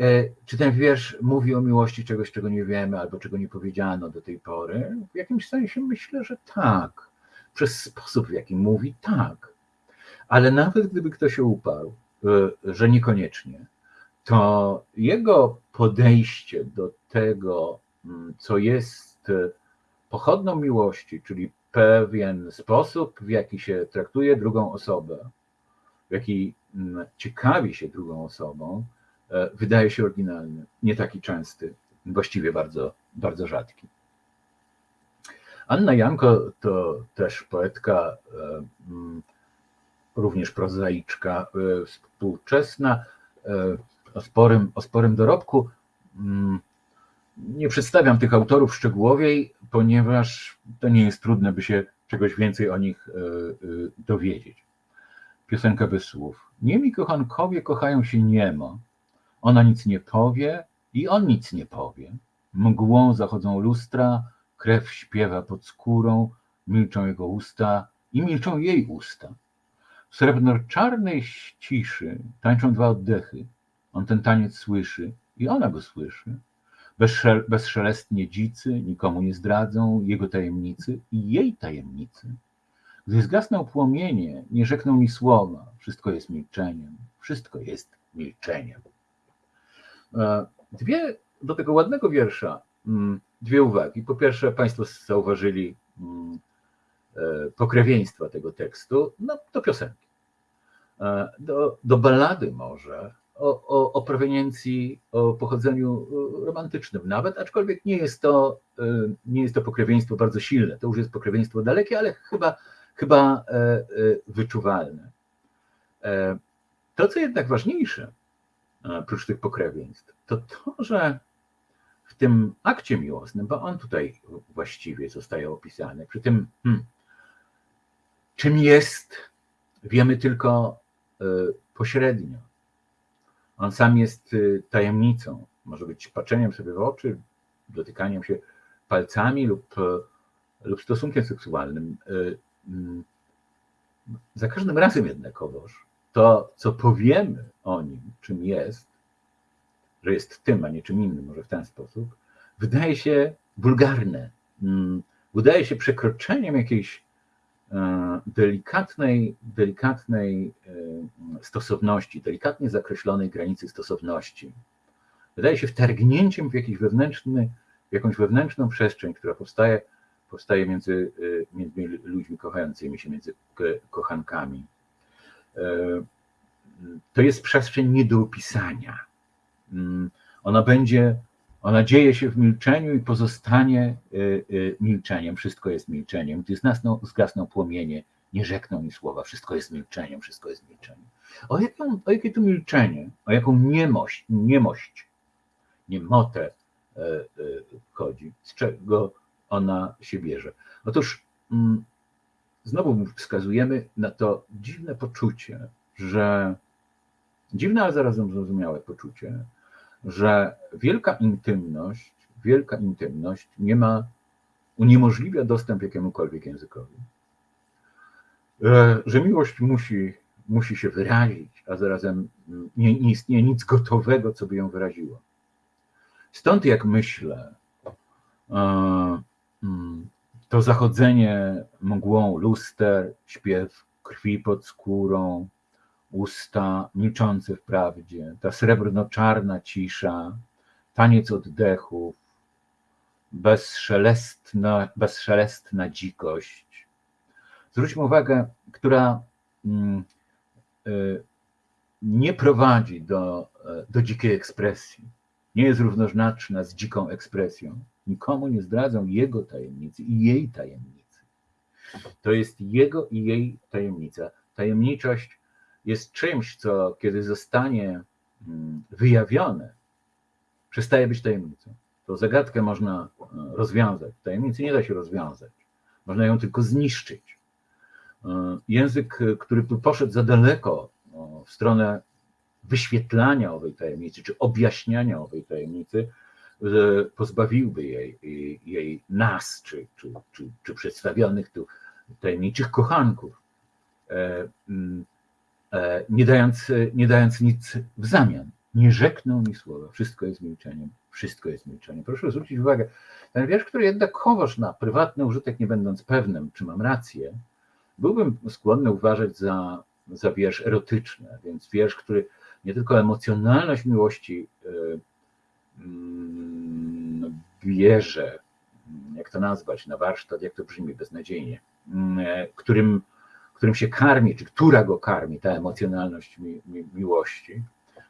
E, czy ten wiersz mówi o miłości czegoś, czego nie wiemy, albo czego nie powiedziano do tej pory? W jakimś sensie myślę, że tak. Przez sposób, w jaki mówi, tak. Ale nawet gdyby ktoś uparł, e, że niekoniecznie, to jego podejście do tego, mm, co jest pochodną miłości, czyli pewien sposób, w jaki się traktuje drugą osobę, w jaki mm, ciekawi się drugą osobą, e, wydaje się oryginalny, nie taki częsty, właściwie bardzo, bardzo rzadki. Anna Janko to też poetka, e, mm, również prozaiczka, e, współczesna, o sporym, o sporym dorobku. Mm, nie przedstawiam tych autorów szczegółowiej, ponieważ to nie jest trudne, by się czegoś więcej o nich e, e, dowiedzieć. Piosenka bez słów. Niemi kochankowie kochają się niemo. Ona nic nie powie i on nic nie powie. Mgłą zachodzą lustra, krew śpiewa pod skórą, milczą jego usta i milczą jej usta. W srebrno-czarnej ciszy tańczą dwa oddechy. On ten taniec słyszy i ona go słyszy. Bezszelestnie dzicy nikomu nie zdradzą jego tajemnicy i jej tajemnicy. Gdy zgasną płomienie, nie rzekną ni słowa, wszystko jest milczeniem, wszystko jest milczeniem. E, dwie do tego ładnego wiersza, mm, dwie uwagi. Po pierwsze, Państwo zauważyli mm, e, pokrewieństwa tego tekstu, no do piosenki. E, do, do ballady może, o, o, o proweniencji, o pochodzeniu romantycznym nawet, aczkolwiek nie jest, to, nie jest to pokrewieństwo bardzo silne. To już jest pokrewieństwo dalekie, ale chyba, chyba wyczuwalne. To, co jednak ważniejsze, oprócz tych pokrewieństw, to to, że w tym akcie miłosnym, bo on tutaj właściwie zostaje opisany, przy tym, hmm, czym jest, wiemy tylko pośrednio on sam jest y, tajemnicą. Może być patrzeniem sobie w oczy, dotykaniem się palcami lub, e, lub stosunkiem seksualnym. Mm, za każdym razem jednakowoż to, co powiemy o nim, czym jest, że jest tym, a nie czym innym, może w ten sposób, wydaje się wulgarne. Mm, wydaje się przekroczeniem jakiejś E, delikatnej, delikatnej e, stosowności, delikatnie zakreślonej granicy stosowności. Wydaje się wtargnięciem w, jakiś wewnętrzny, w jakąś wewnętrzną przestrzeń, która powstaje, powstaje między, e, między ludźmi kochającymi się, między kochankami. To jest przestrzeń nie do opisania. Mm, ona będzie ona dzieje się w milczeniu i pozostanie y, y, milczeniem. Wszystko jest milczeniem. Gdy zgasną, zgasną płomienie, nie rzekną mi słowa. Wszystko jest milczeniem, wszystko jest milczeniem. O, jaką, o jakie tu milczenie, o jaką niemość, niemość, niemotę e, e, chodzi, z czego ona się bierze. Otóż mm, znowu wskazujemy na to dziwne poczucie, że dziwne, ale zarazem zrozumiałe poczucie, że wielka intymność, wielka intymność nie ma, uniemożliwia dostęp jakiemukolwiek językowi. E, że miłość musi, musi się wyrazić, a zarazem nie, nie istnieje nic gotowego, co by ją wyraziło. Stąd jak myślę, e, mm, to zachodzenie mgłą luster, śpiew krwi pod skórą, usta milczące w prawdzie, ta srebrno-czarna cisza, taniec oddechów, bezszelestna, bezszelestna dzikość. Zwróćmy uwagę, która mm, y, nie prowadzi do, do dzikiej ekspresji, nie jest równoznaczna z dziką ekspresją. Nikomu nie zdradzą jego tajemnicy i jej tajemnicy. To jest jego i jej tajemnica. Tajemniczość jest czymś, co kiedy zostanie mm, wyjawione, przestaje być tajemnicą. To zagadkę można e, rozwiązać. Tajemnicy nie da się rozwiązać. Można ją tylko zniszczyć. E, język, który poszedł za daleko w stronę wyświetlania owej tajemnicy, czy objaśniania owej tajemnicy, e, pozbawiłby jej, jej nas, czy, czy, czy, czy przedstawionych tu tajemniczych kochanków mm, E, nie dając, nie dając nic w zamian. Nie rzekną mi słowa. Wszystko jest milczeniem. Wszystko jest milczeniem. Proszę zwrócić uwagę, ten wiersz, który jednak chowasz na prywatny użytek, nie będąc pewnym, czy mam rację, byłbym skłonny uważać za, za wiersz erotyczny, więc wiersz, który nie tylko emocjonalność miłości mm, bierze, jak to nazwać, na warsztat, jak to brzmi beznadziejnie, którym, którym się karmi, czy która go karmi, ta emocjonalność mi, mi, miłości,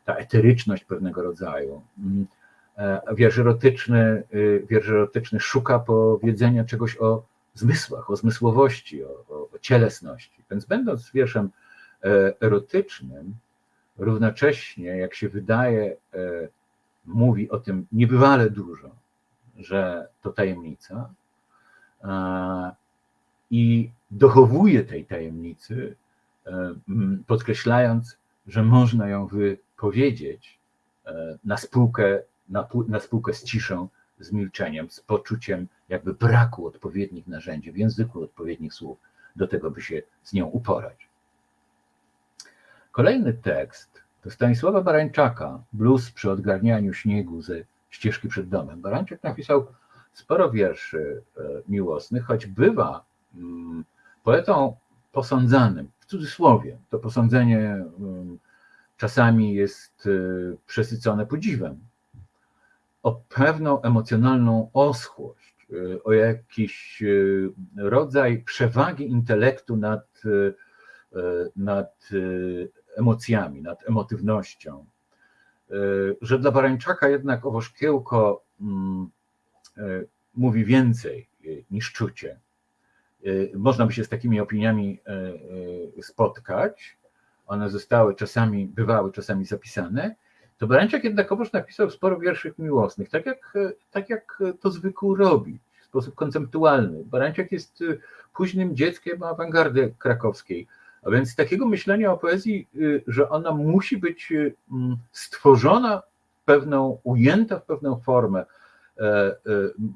ta eteryczność pewnego rodzaju. Wiersz erotyczny, wiersz erotyczny szuka powiedzenia czegoś o zmysłach, o zmysłowości, o, o, o cielesności. Więc będąc wierszem e, erotycznym, równocześnie, jak się wydaje, e, mówi o tym niebywale dużo, że to tajemnica i dochowuje tej tajemnicy, e, podkreślając, że można ją wypowiedzieć na spółkę, na, na spółkę z ciszą, z milczeniem, z poczuciem jakby braku odpowiednich narzędzi, w języku odpowiednich słów do tego, by się z nią uporać. Kolejny tekst Stanisława Barańczaka, blues przy odgarnianiu śniegu ze ścieżki przed domem. Barańczak napisał sporo wierszy e, miłosnych, choć bywa mm, poetą posądzanym, w cudzysłowie. To posądzenie mm, czasami jest e, przesycone podziwem, o pewną emocjonalną oschłość, y, o jakiś rodzaj przewagi intelektu nad, nad emocjami, nad emotywnością. Że dla Barańczaka jednak owo szkiełko mm, mówi więcej niż czucie. Można by się z takimi opiniami spotkać. One zostały czasami, bywały czasami zapisane, to Barańczak jednakowoż napisał sporo wierszów miłosnych, tak jak, tak jak to zwykł robić, w sposób konceptualny. Barańczak jest y, późnym dzieckiem awangardy krakowskiej, a więc takiego myślenia o poezji, y, że ona musi być y, mm, stworzona pewną, ujęta w pewną formę, e, e,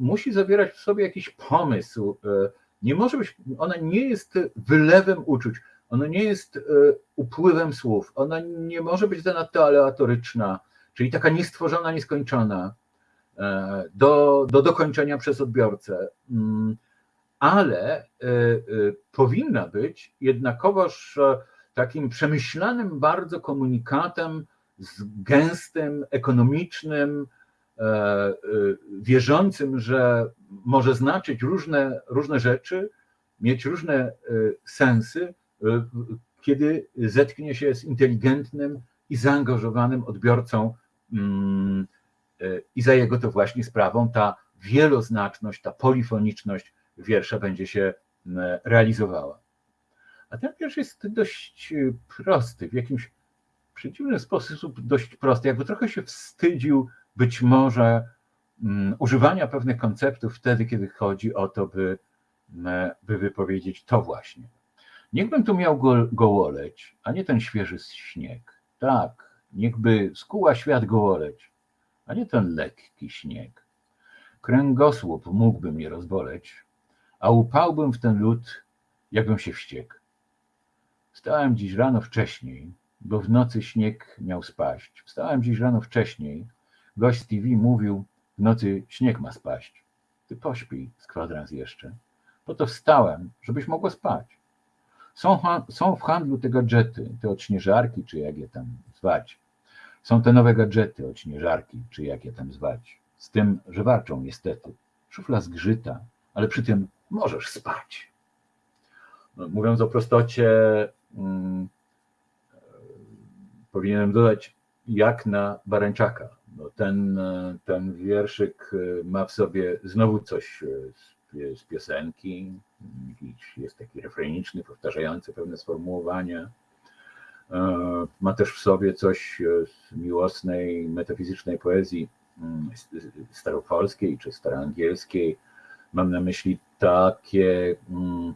musi zawierać w sobie jakiś pomysł, e, nie może być, ona nie jest wylewem uczuć, ona nie jest upływem słów, ona nie może być zanadto aleatoryczna, czyli taka niestworzona, nieskończona do, do dokończenia przez odbiorcę, mm, ale e, powinna być jednakowoż takim przemyślanym bardzo komunikatem z gęstym, ekonomicznym, wierzącym, że może znaczyć różne, różne rzeczy, mieć różne sensy, E, kiedy zetknie się z inteligentnym i zaangażowanym odbiorcą mm, e, i za jego to właśnie sprawą ta wieloznaczność, ta polifoniczność wiersza będzie się realizowała. A ten wiersz jest dość prosty, w jakimś przeciwny sposób dość prosty, jakby trochę się wstydził być może mm, używania pewnych konceptów wtedy, kiedy chodzi o to, by, by wypowiedzieć to właśnie. Niechbym tu miał go, gołoleć, a nie ten świeży śnieg. Tak, niechby skuła świat gołoleć, a nie ten lekki śnieg. Kręgosłup mógłby mnie rozboleć, a upałbym w ten lód, jakbym się wściekł. Wstałem dziś rano wcześniej, bo w nocy śnieg miał spaść. Wstałem dziś rano wcześniej, gość z TV mówił, w nocy śnieg ma spaść. Ty pośpij z kwadrans jeszcze. Po to wstałem, żebyś mogła spać. Są, są w handlu te gadżety, te odśnieżarki, czy jak je tam zwać. Są te nowe gadżety, odśnieżarki, czy jak je tam zwać. Z tym, że warczą niestety. Szufla zgrzyta, ale przy tym możesz spać. No, mówiąc o prostocie, hmm, powinienem dodać jak na Barańczaka. No ten, ten wierszyk ma w sobie znowu coś z z piosenki, jest taki refreniczny, powtarzający pewne sformułowania. E, ma też w sobie coś z miłosnej, metafizycznej poezji mm, staropolskiej czy staroangielskiej. Mam na myśli takie mm,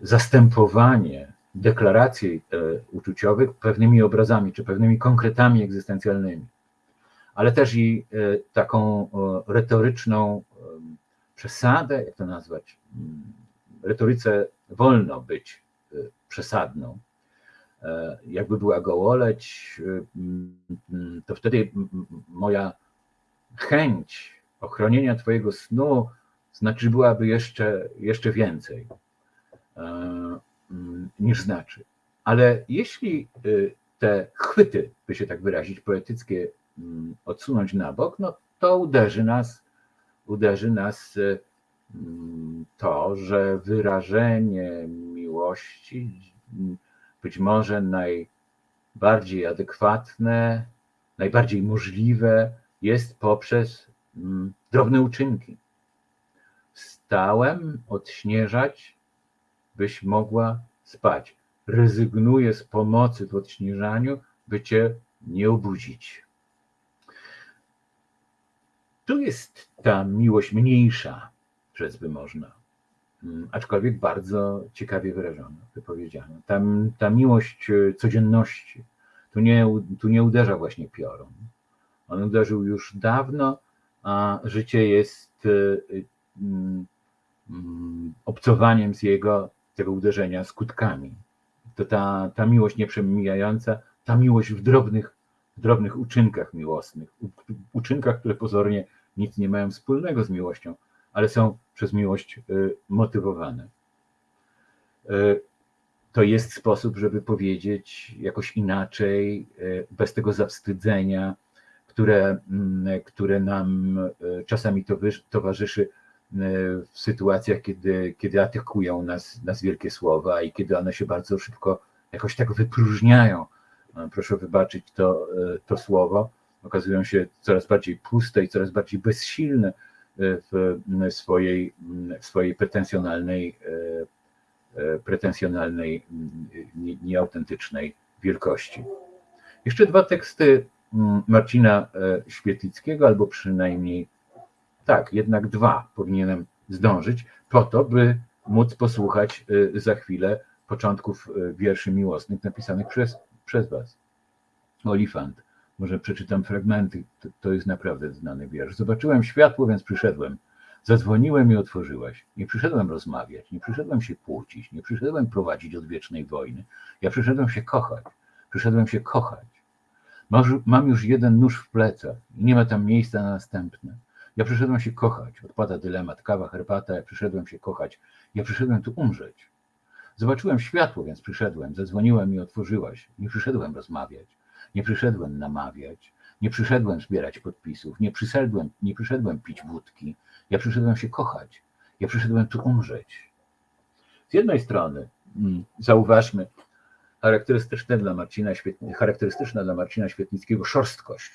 zastępowanie deklaracji e, uczuciowych pewnymi obrazami czy pewnymi konkretami egzystencjalnymi, ale też i e, taką retoryczną przesadę, jak to nazwać, mm, retoryce wolno być przesadną. E, jakby była gołoleć, mm, to wtedy moja chęć ochronienia Twojego snu znaczy byłaby jeszcze, jeszcze więcej e, mm, niż znaczy. Ale jeśli y, te chwyty, by się tak wyrazić, poetyckie mm, odsunąć na bok, no to uderzy nas, uderzy nas mm, to, że wyrażenie miłości być może najbardziej adekwatne, najbardziej możliwe jest poprzez drobne uczynki. Stałem odśnieżać, byś mogła spać. Rezygnuję z pomocy w odśnieżaniu, by cię nie obudzić. Tu jest ta miłość mniejsza, rzec by można, mm, aczkolwiek bardzo ciekawie wyrażona, wypowiedziana. Ta, ta miłość e, codzienności, tu nie, tu nie uderza właśnie piorun. On uderzył już dawno, a życie jest e, mm, mm, obcowaniem z jego, tego uderzenia skutkami. To ta, ta miłość nieprzemijająca, ta miłość w drobnych, w drobnych uczynkach miłosnych, uczynkach, które pozornie nic nie mają wspólnego z miłością, ale są przez miłość y, motywowane. Y, to jest sposób, żeby powiedzieć jakoś inaczej, y, bez tego zawstydzenia, które, mm, które nam czasami towarzyszy w sytuacjach, kiedy, kiedy atakują nas, nas wielkie słowa i kiedy one się bardzo szybko jakoś tak wypróżniają. Proszę wybaczyć to, to słowo, okazują się coraz bardziej puste i coraz bardziej bezsilne e, w swojej, w swojej pretensjonalnej, e, e, pretensjonalnej, nieautentycznej wielkości. Jeszcze dwa teksty Marcina Świetlickiego, albo przynajmniej tak, jednak dwa powinienem zdążyć, po to, by móc posłuchać za chwilę początków wierszy miłosnych napisanych przez, przez Was. Olifant. Może przeczytam fragmenty, to, to jest naprawdę znany wiersz. Zobaczyłem światło, więc przyszedłem. Zadzwoniłem i otworzyłaś. Nie przyszedłem rozmawiać, nie przyszedłem się kłócić, nie przyszedłem prowadzić odwiecznej wojny. Ja przyszedłem się kochać. Przyszedłem się kochać. Mam już jeden nóż w plecach i nie ma tam miejsca na następny. Ja przyszedłem się kochać. Odpada dylemat, kawa, herbata. Ja przyszedłem się kochać. Ja przyszedłem tu umrzeć. Zobaczyłem światło, więc przyszedłem. Zadzwoniłem i otworzyłaś. Nie przyszedłem rozmawiać. Nie przyszedłem namawiać, nie przyszedłem zbierać podpisów, nie przyszedłem, nie przyszedłem pić wódki. Ja przyszedłem się kochać. Ja przyszedłem tu umrzeć. Z jednej strony, mm, zauważmy, charakterystyczne dla Marcina, charakterystyczna dla Marcina Świetnickiego szorstkość.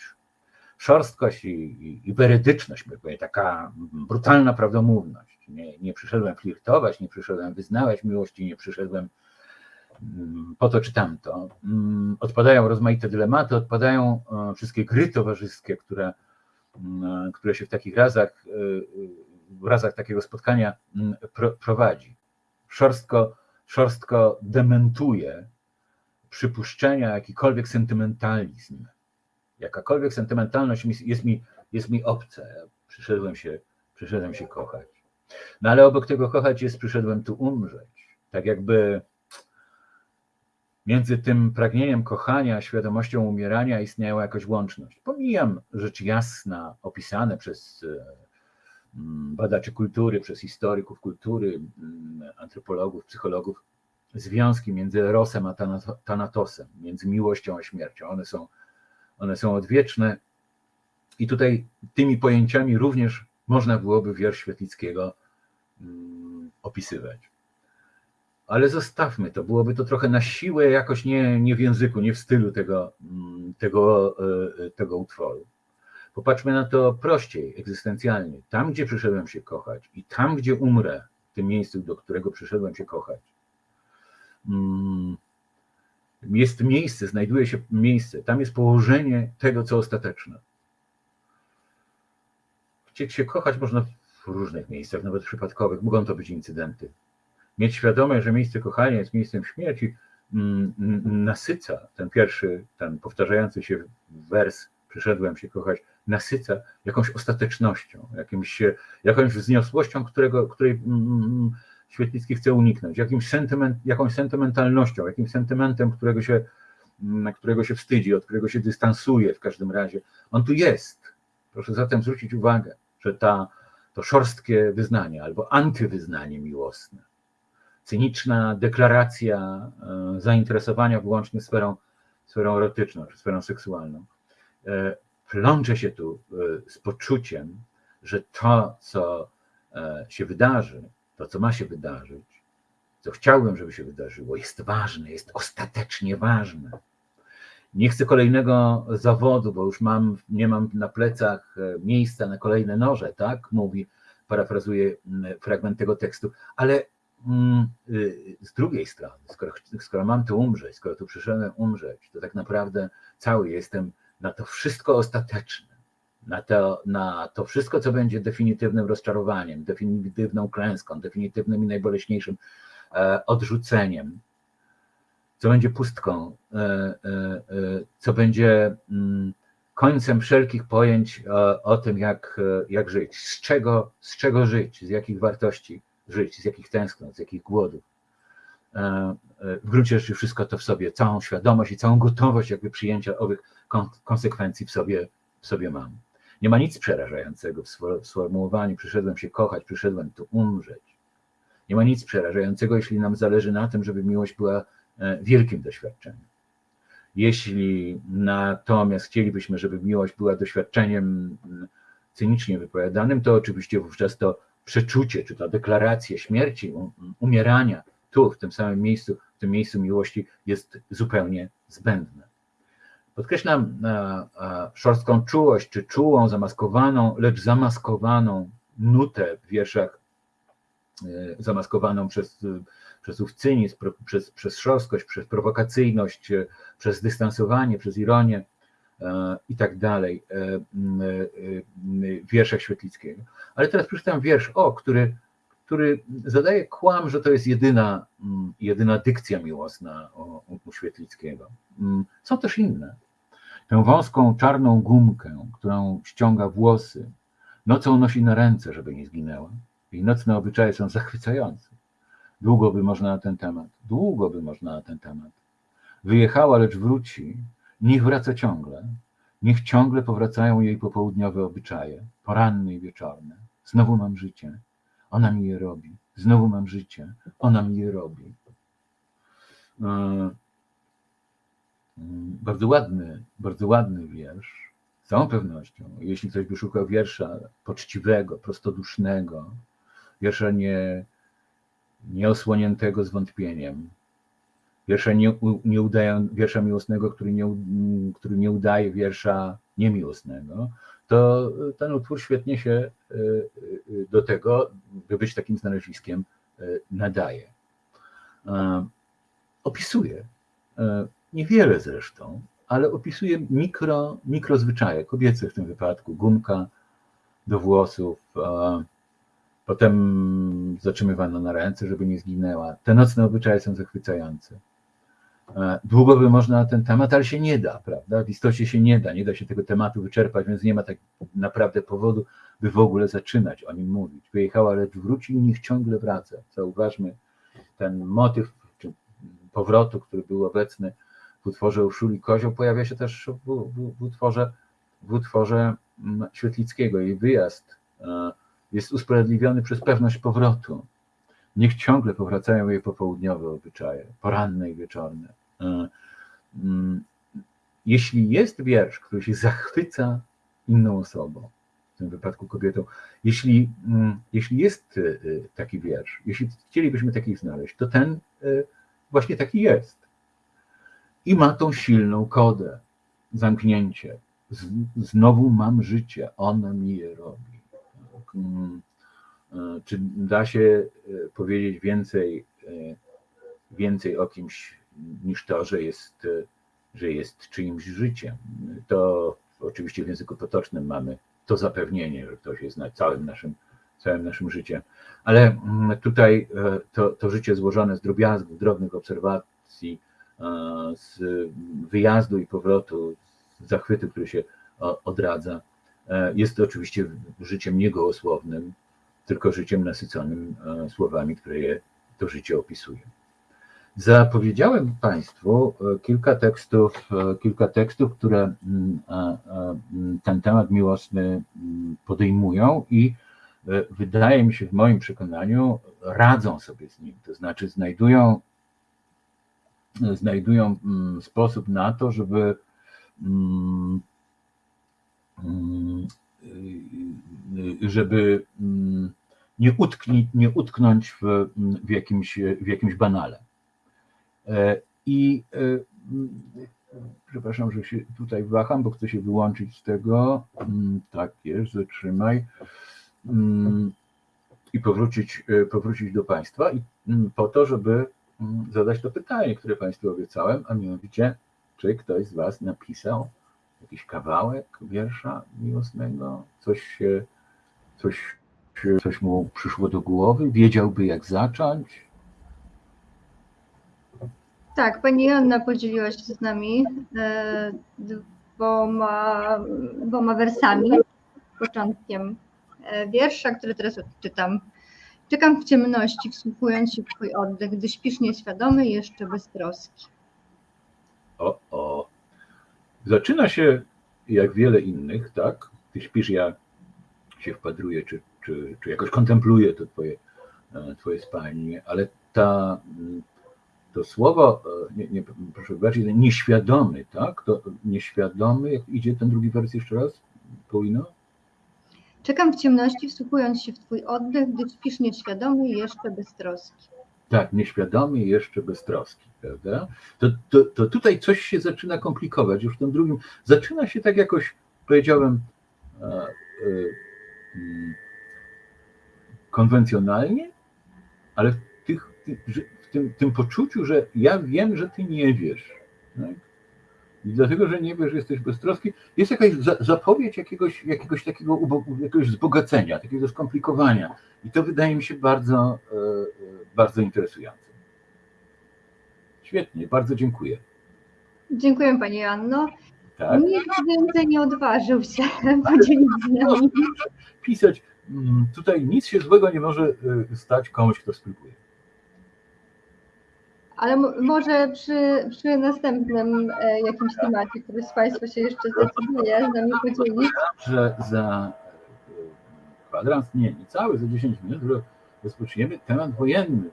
Szorstkość i, i, i taka brutalna prawdomówność. Nie, nie przyszedłem flirtować, nie przyszedłem wyznawać miłości, nie przyszedłem Mm, po to czy tamto. Mm, odpadają rozmaite dylematy, odpadają e, wszystkie gry towarzyskie, które, mm, które się w takich razach, e, w razach takiego spotkania prowadzi. Szorstko, szorstko dementuje przypuszczenia, jakikolwiek sentymentalizm. Jakakolwiek sentymentalność jest mi, jest mi obca. Przyszedłem się, przyszedłem się kochać. No ale obok tego kochać jest przyszedłem tu umrzeć. Tak jakby między tym pragnieniem kochania świadomością umierania istniała jakaś łączność. Pomijam rzecz jasna, opisane przez mm, badaczy kultury, przez historyków kultury, mm, antropologów, psychologów, związki między Erosem a Thanatosem, między miłością a śmiercią. One są, one są odwieczne i tutaj tymi pojęciami również można byłoby wiersz Świetlickiego mm, opisywać ale zostawmy to. Byłoby to trochę na siłę, jakoś nie, nie w języku, nie w stylu tego, mm, tego, e, tego utworu. Popatrzmy na to prościej, egzystencjalnie. Tam, gdzie przyszedłem się kochać i tam, gdzie umrę, w tym miejscu, do którego przyszedłem się kochać, mm, jest miejsce, znajduje się miejsce, tam jest położenie tego, co ostateczne. Chcieć się kochać można w różnych miejscach, nawet przypadkowych. Mogą to być incydenty, mieć świadomość, że miejsce kochania jest miejscem śmierci, mm, mm, nasyca ten pierwszy, ten powtarzający się wers, przyszedłem się kochać, nasyca jakąś ostatecznością, jakimś, jakąś wzniosłością, którego, której mm, Świetlicki chce uniknąć, jakimś sentyment, jakąś sentymentalnością, jakimś sentymentem, którego się, którego się wstydzi, od którego się dystansuje w każdym razie. On tu jest. Proszę zatem zwrócić uwagę, że ta, to szorstkie wyznanie albo antywyznanie miłosne cyniczna deklaracja e, zainteresowania wyłącznie sferą sferą erotyczną czy sferą seksualną, plączę się tu z poczuciem, że to, co się wydarzy, to, co ma się wydarzyć, co chciałbym, żeby się wydarzyło, jest ważne, jest ostatecznie ważne. Nie chcę kolejnego zawodu, bo już mam, nie mam na plecach e, miejsca na kolejne noże, tak? Mówi, parafrazuje mm, fragment tego tekstu, ale mm, y, z drugiej strony, skoro, skoro mam tu umrzeć, skoro tu przyszedłem umrzeć, to tak naprawdę cały jestem na to wszystko ostateczne, na to, na to wszystko, co będzie definitywnym rozczarowaniem, definitywną klęską, definitywnym i najboleśniejszym e, odrzuceniem, co będzie pustką, e, e, co będzie mm, końcem wszelkich pojęć o tym, jak, jak żyć, z czego, z czego żyć, z jakich wartości żyć, z jakich tęsknot, z jakich głodów. W gruncie rzeczy wszystko to w sobie, całą świadomość i całą gotowość jakby przyjęcia owych konsekwencji w sobie, w sobie mam. Nie ma nic przerażającego w sformułowaniu przyszedłem się kochać, przyszedłem tu umrzeć. Nie ma nic przerażającego, jeśli nam zależy na tym, żeby miłość była e, wielkim doświadczeniem. Jeśli natomiast chcielibyśmy, żeby miłość była doświadczeniem mm, cynicznie wypowiadanym, to oczywiście wówczas to przeczucie, czy ta deklaracja śmierci, umierania tu, w tym samym miejscu, w tym miejscu miłości jest zupełnie zbędne. Podkreślam szorstką czułość, czy czułą, zamaskowaną, lecz zamaskowaną nutę w wierszach, e, zamaskowaną przez, przez ów cynizm, przez, przez szorstkość, przez prowokacyjność, e, przez dystansowanie, przez ironię e, i tak dalej w wierszach Świetlickiego. Ale teraz przeczytam wiersz, o, który, który zadaje kłam, że to jest jedyna, jedyna dykcja miłosna u Świetlickiego. Są też inne tę wąską czarną gumkę, którą ściąga włosy, nocą nosi na ręce, żeby nie zginęła. Jej nocne obyczaje są zachwycające. Długo by można na ten temat, długo by można na ten temat. Wyjechała, lecz wróci, niech wraca ciągle. Niech ciągle powracają jej popołudniowe obyczaje, poranne i wieczorne. Znowu mam życie, ona mi je robi. Znowu mam życie, ona mi je robi. E, bardzo ładny, bardzo ładny wiersz. Z całą pewnością, jeśli ktoś by szukał wiersza poczciwego, prostodusznego, wiersza nie, nieosłoniętego zwątpieniem, wiersza, nie, nie wiersza miłosnego, który nie, który nie udaje wiersza niemiłosnego, to ten utwór świetnie się e, e, do tego, by być takim znaleziskiem, e, nadaje. Opisuje niewiele zresztą, ale opisuje mikro, mikrozwyczaje, kobiece w tym wypadku, gumka do włosów, potem zatrzymywano na ręce, żeby nie zginęła. Te nocne obyczaje są zachwycające. Długo by można na ten temat, ale się nie da, prawda? W istocie się nie da, nie da się tego tematu wyczerpać, więc nie ma tak naprawdę powodu, by w ogóle zaczynać o nim mówić. Wyjechała, lecz wróci i niech ciągle wraca. Zauważmy ten motyw powrotu, który był obecny w utworze Urszuli Kozioł pojawia się też w, w, w, utworze, w utworze mm, Świetlickiego. Jej wyjazd e, jest usprawiedliwiony przez pewność powrotu. Niech ciągle powracają jej popołudniowe obyczaje, poranne i wieczorne. E, mm, jeśli jest wiersz, który się zachwyca inną osobą, w tym wypadku kobietą, jeśli, mm, jeśli jest e, taki wiersz, jeśli chcielibyśmy taki znaleźć, to ten właśnie taki jest i ma tą silną kodę, zamknięcie. Znowu mam życie, ona mi je robi. Mm, e, czy da się e, powiedzieć więcej, e, więcej o kimś niż to, że jest, że jest czyimś życiem? To oczywiście w języku potocznym mamy to zapewnienie, że ktoś jest na całym naszym, całym naszym życiem. Ale mm, tutaj to, to życie złożone z drobiazgów, drobnych obserwacji, z wyjazdu i powrotu, zachwytu, który się odradza, e, jest to oczywiście życiem niegołosłownym, tylko życiem nasyconym e, słowami, które je to życie opisuje. Zapowiedziałem Państwu e, kilka tekstów, kilka tekstów, które mm, mm, ten temat miłosny mm, podejmują i wydaje mi się, w moim przekonaniu, radzą sobie z nim, to znaczy znajdują znajdują mm, sposób na to, żeby mm, mm, żeby nie, utkni, nie utknąć w, w, jakimś, w jakimś banale. E, I e, przepraszam, że się tutaj waham, bo chcę się wyłączyć z tego. Tak jest, zatrzymaj. I powrócić, e, powrócić do Państwa i po to, żeby zadać to pytanie, które Państwu obiecałem, a mianowicie, czy ktoś z Was napisał jakiś kawałek wiersza miłosnego, coś coś, coś mu przyszło do głowy, wiedziałby jak zacząć? Tak, pani Joanna podzieliła się z nami e, dwoma, dwoma wersami. Początkiem e, wiersza, który teraz odczytam. Czekam w ciemności, wsłuchując się w twój oddech, gdy śpisz nieświadomy jeszcze bez troski. O, o. Zaczyna się jak wiele innych, tak? Ty śpisz, ja się wpadruję, czy, czy, czy jakoś kontempluję to twoje, e, twoje spanie, ale ta, mm, to słowo, e, nie, nie, proszę wybaczyć, nieświadomy, tak? To nieświadomy, jak idzie ten drugi wers jeszcze raz, Paulino? Czekam w ciemności, wsłuchując się w twój oddech, gdy śpisz nieświadomy i jeszcze bez troski. Tak, nieświadomy i jeszcze bez troski, prawda? To, to, to tutaj coś się zaczyna komplikować, już w tym drugim. Zaczyna się tak jakoś, powiedziałem, e, e, mm, konwencjonalnie, ale w, tych, w tym, tym poczuciu, że ja wiem, że ty nie wiesz. Tak? I dlatego, że nie wiesz, jesteś beztroski, jest jakaś za- zapowiedź jakiegoś, jakiegoś takiego jakiegoś wzbogacenia, takiego skomplikowania. I to wydaje mi się bardzo, e, e, bardzo interesujące. Świetnie, bardzo dziękuję. Dziękuję pani Joanno. Tak. Nikt więcej nie odważył się podzielić z nami. Pisać. mm, Tutaj nic się złego nie może e, stać komuś, kto spróbuje. Ale może przy, przy następnym e, jakimś temacie, który z Państwa się jeszcze zdecyduje z nami podzielić. Że za e, kwadrans, nie, cały, za 10 minut ro- rozpoczniemy temat wojenny.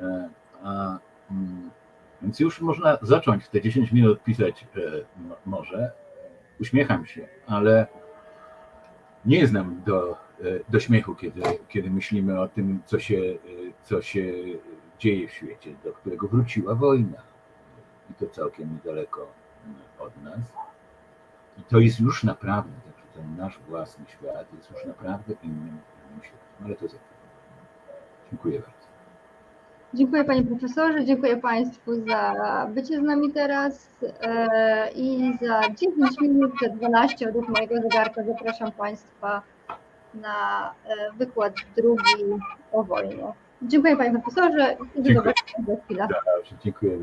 E, A, mm, więc już można zacząć te 10 minut pisać e, mo- może. Uśmiecham się, ale nie znam do, e, do śmiechu, kiedy, kiedy myślimy o tym, co się, e, co się dzieje w świecie, do którego wróciła wojna. I to całkiem niedaleko e, od nas. I to jest już naprawdę, także ten nasz własny świat jest już naprawdę innym, innym światem. Ale to chwilę. Dziękuję bardzo. Dziękuję Panie Profesorze, dziękuję Państwu za bycie z nami teraz e, i za 10 minut, te 12 od mojego zegarka zapraszam Państwa na e, wykład drugi o wojnie. Dziękuję Panie Profesorze. Dziękuję.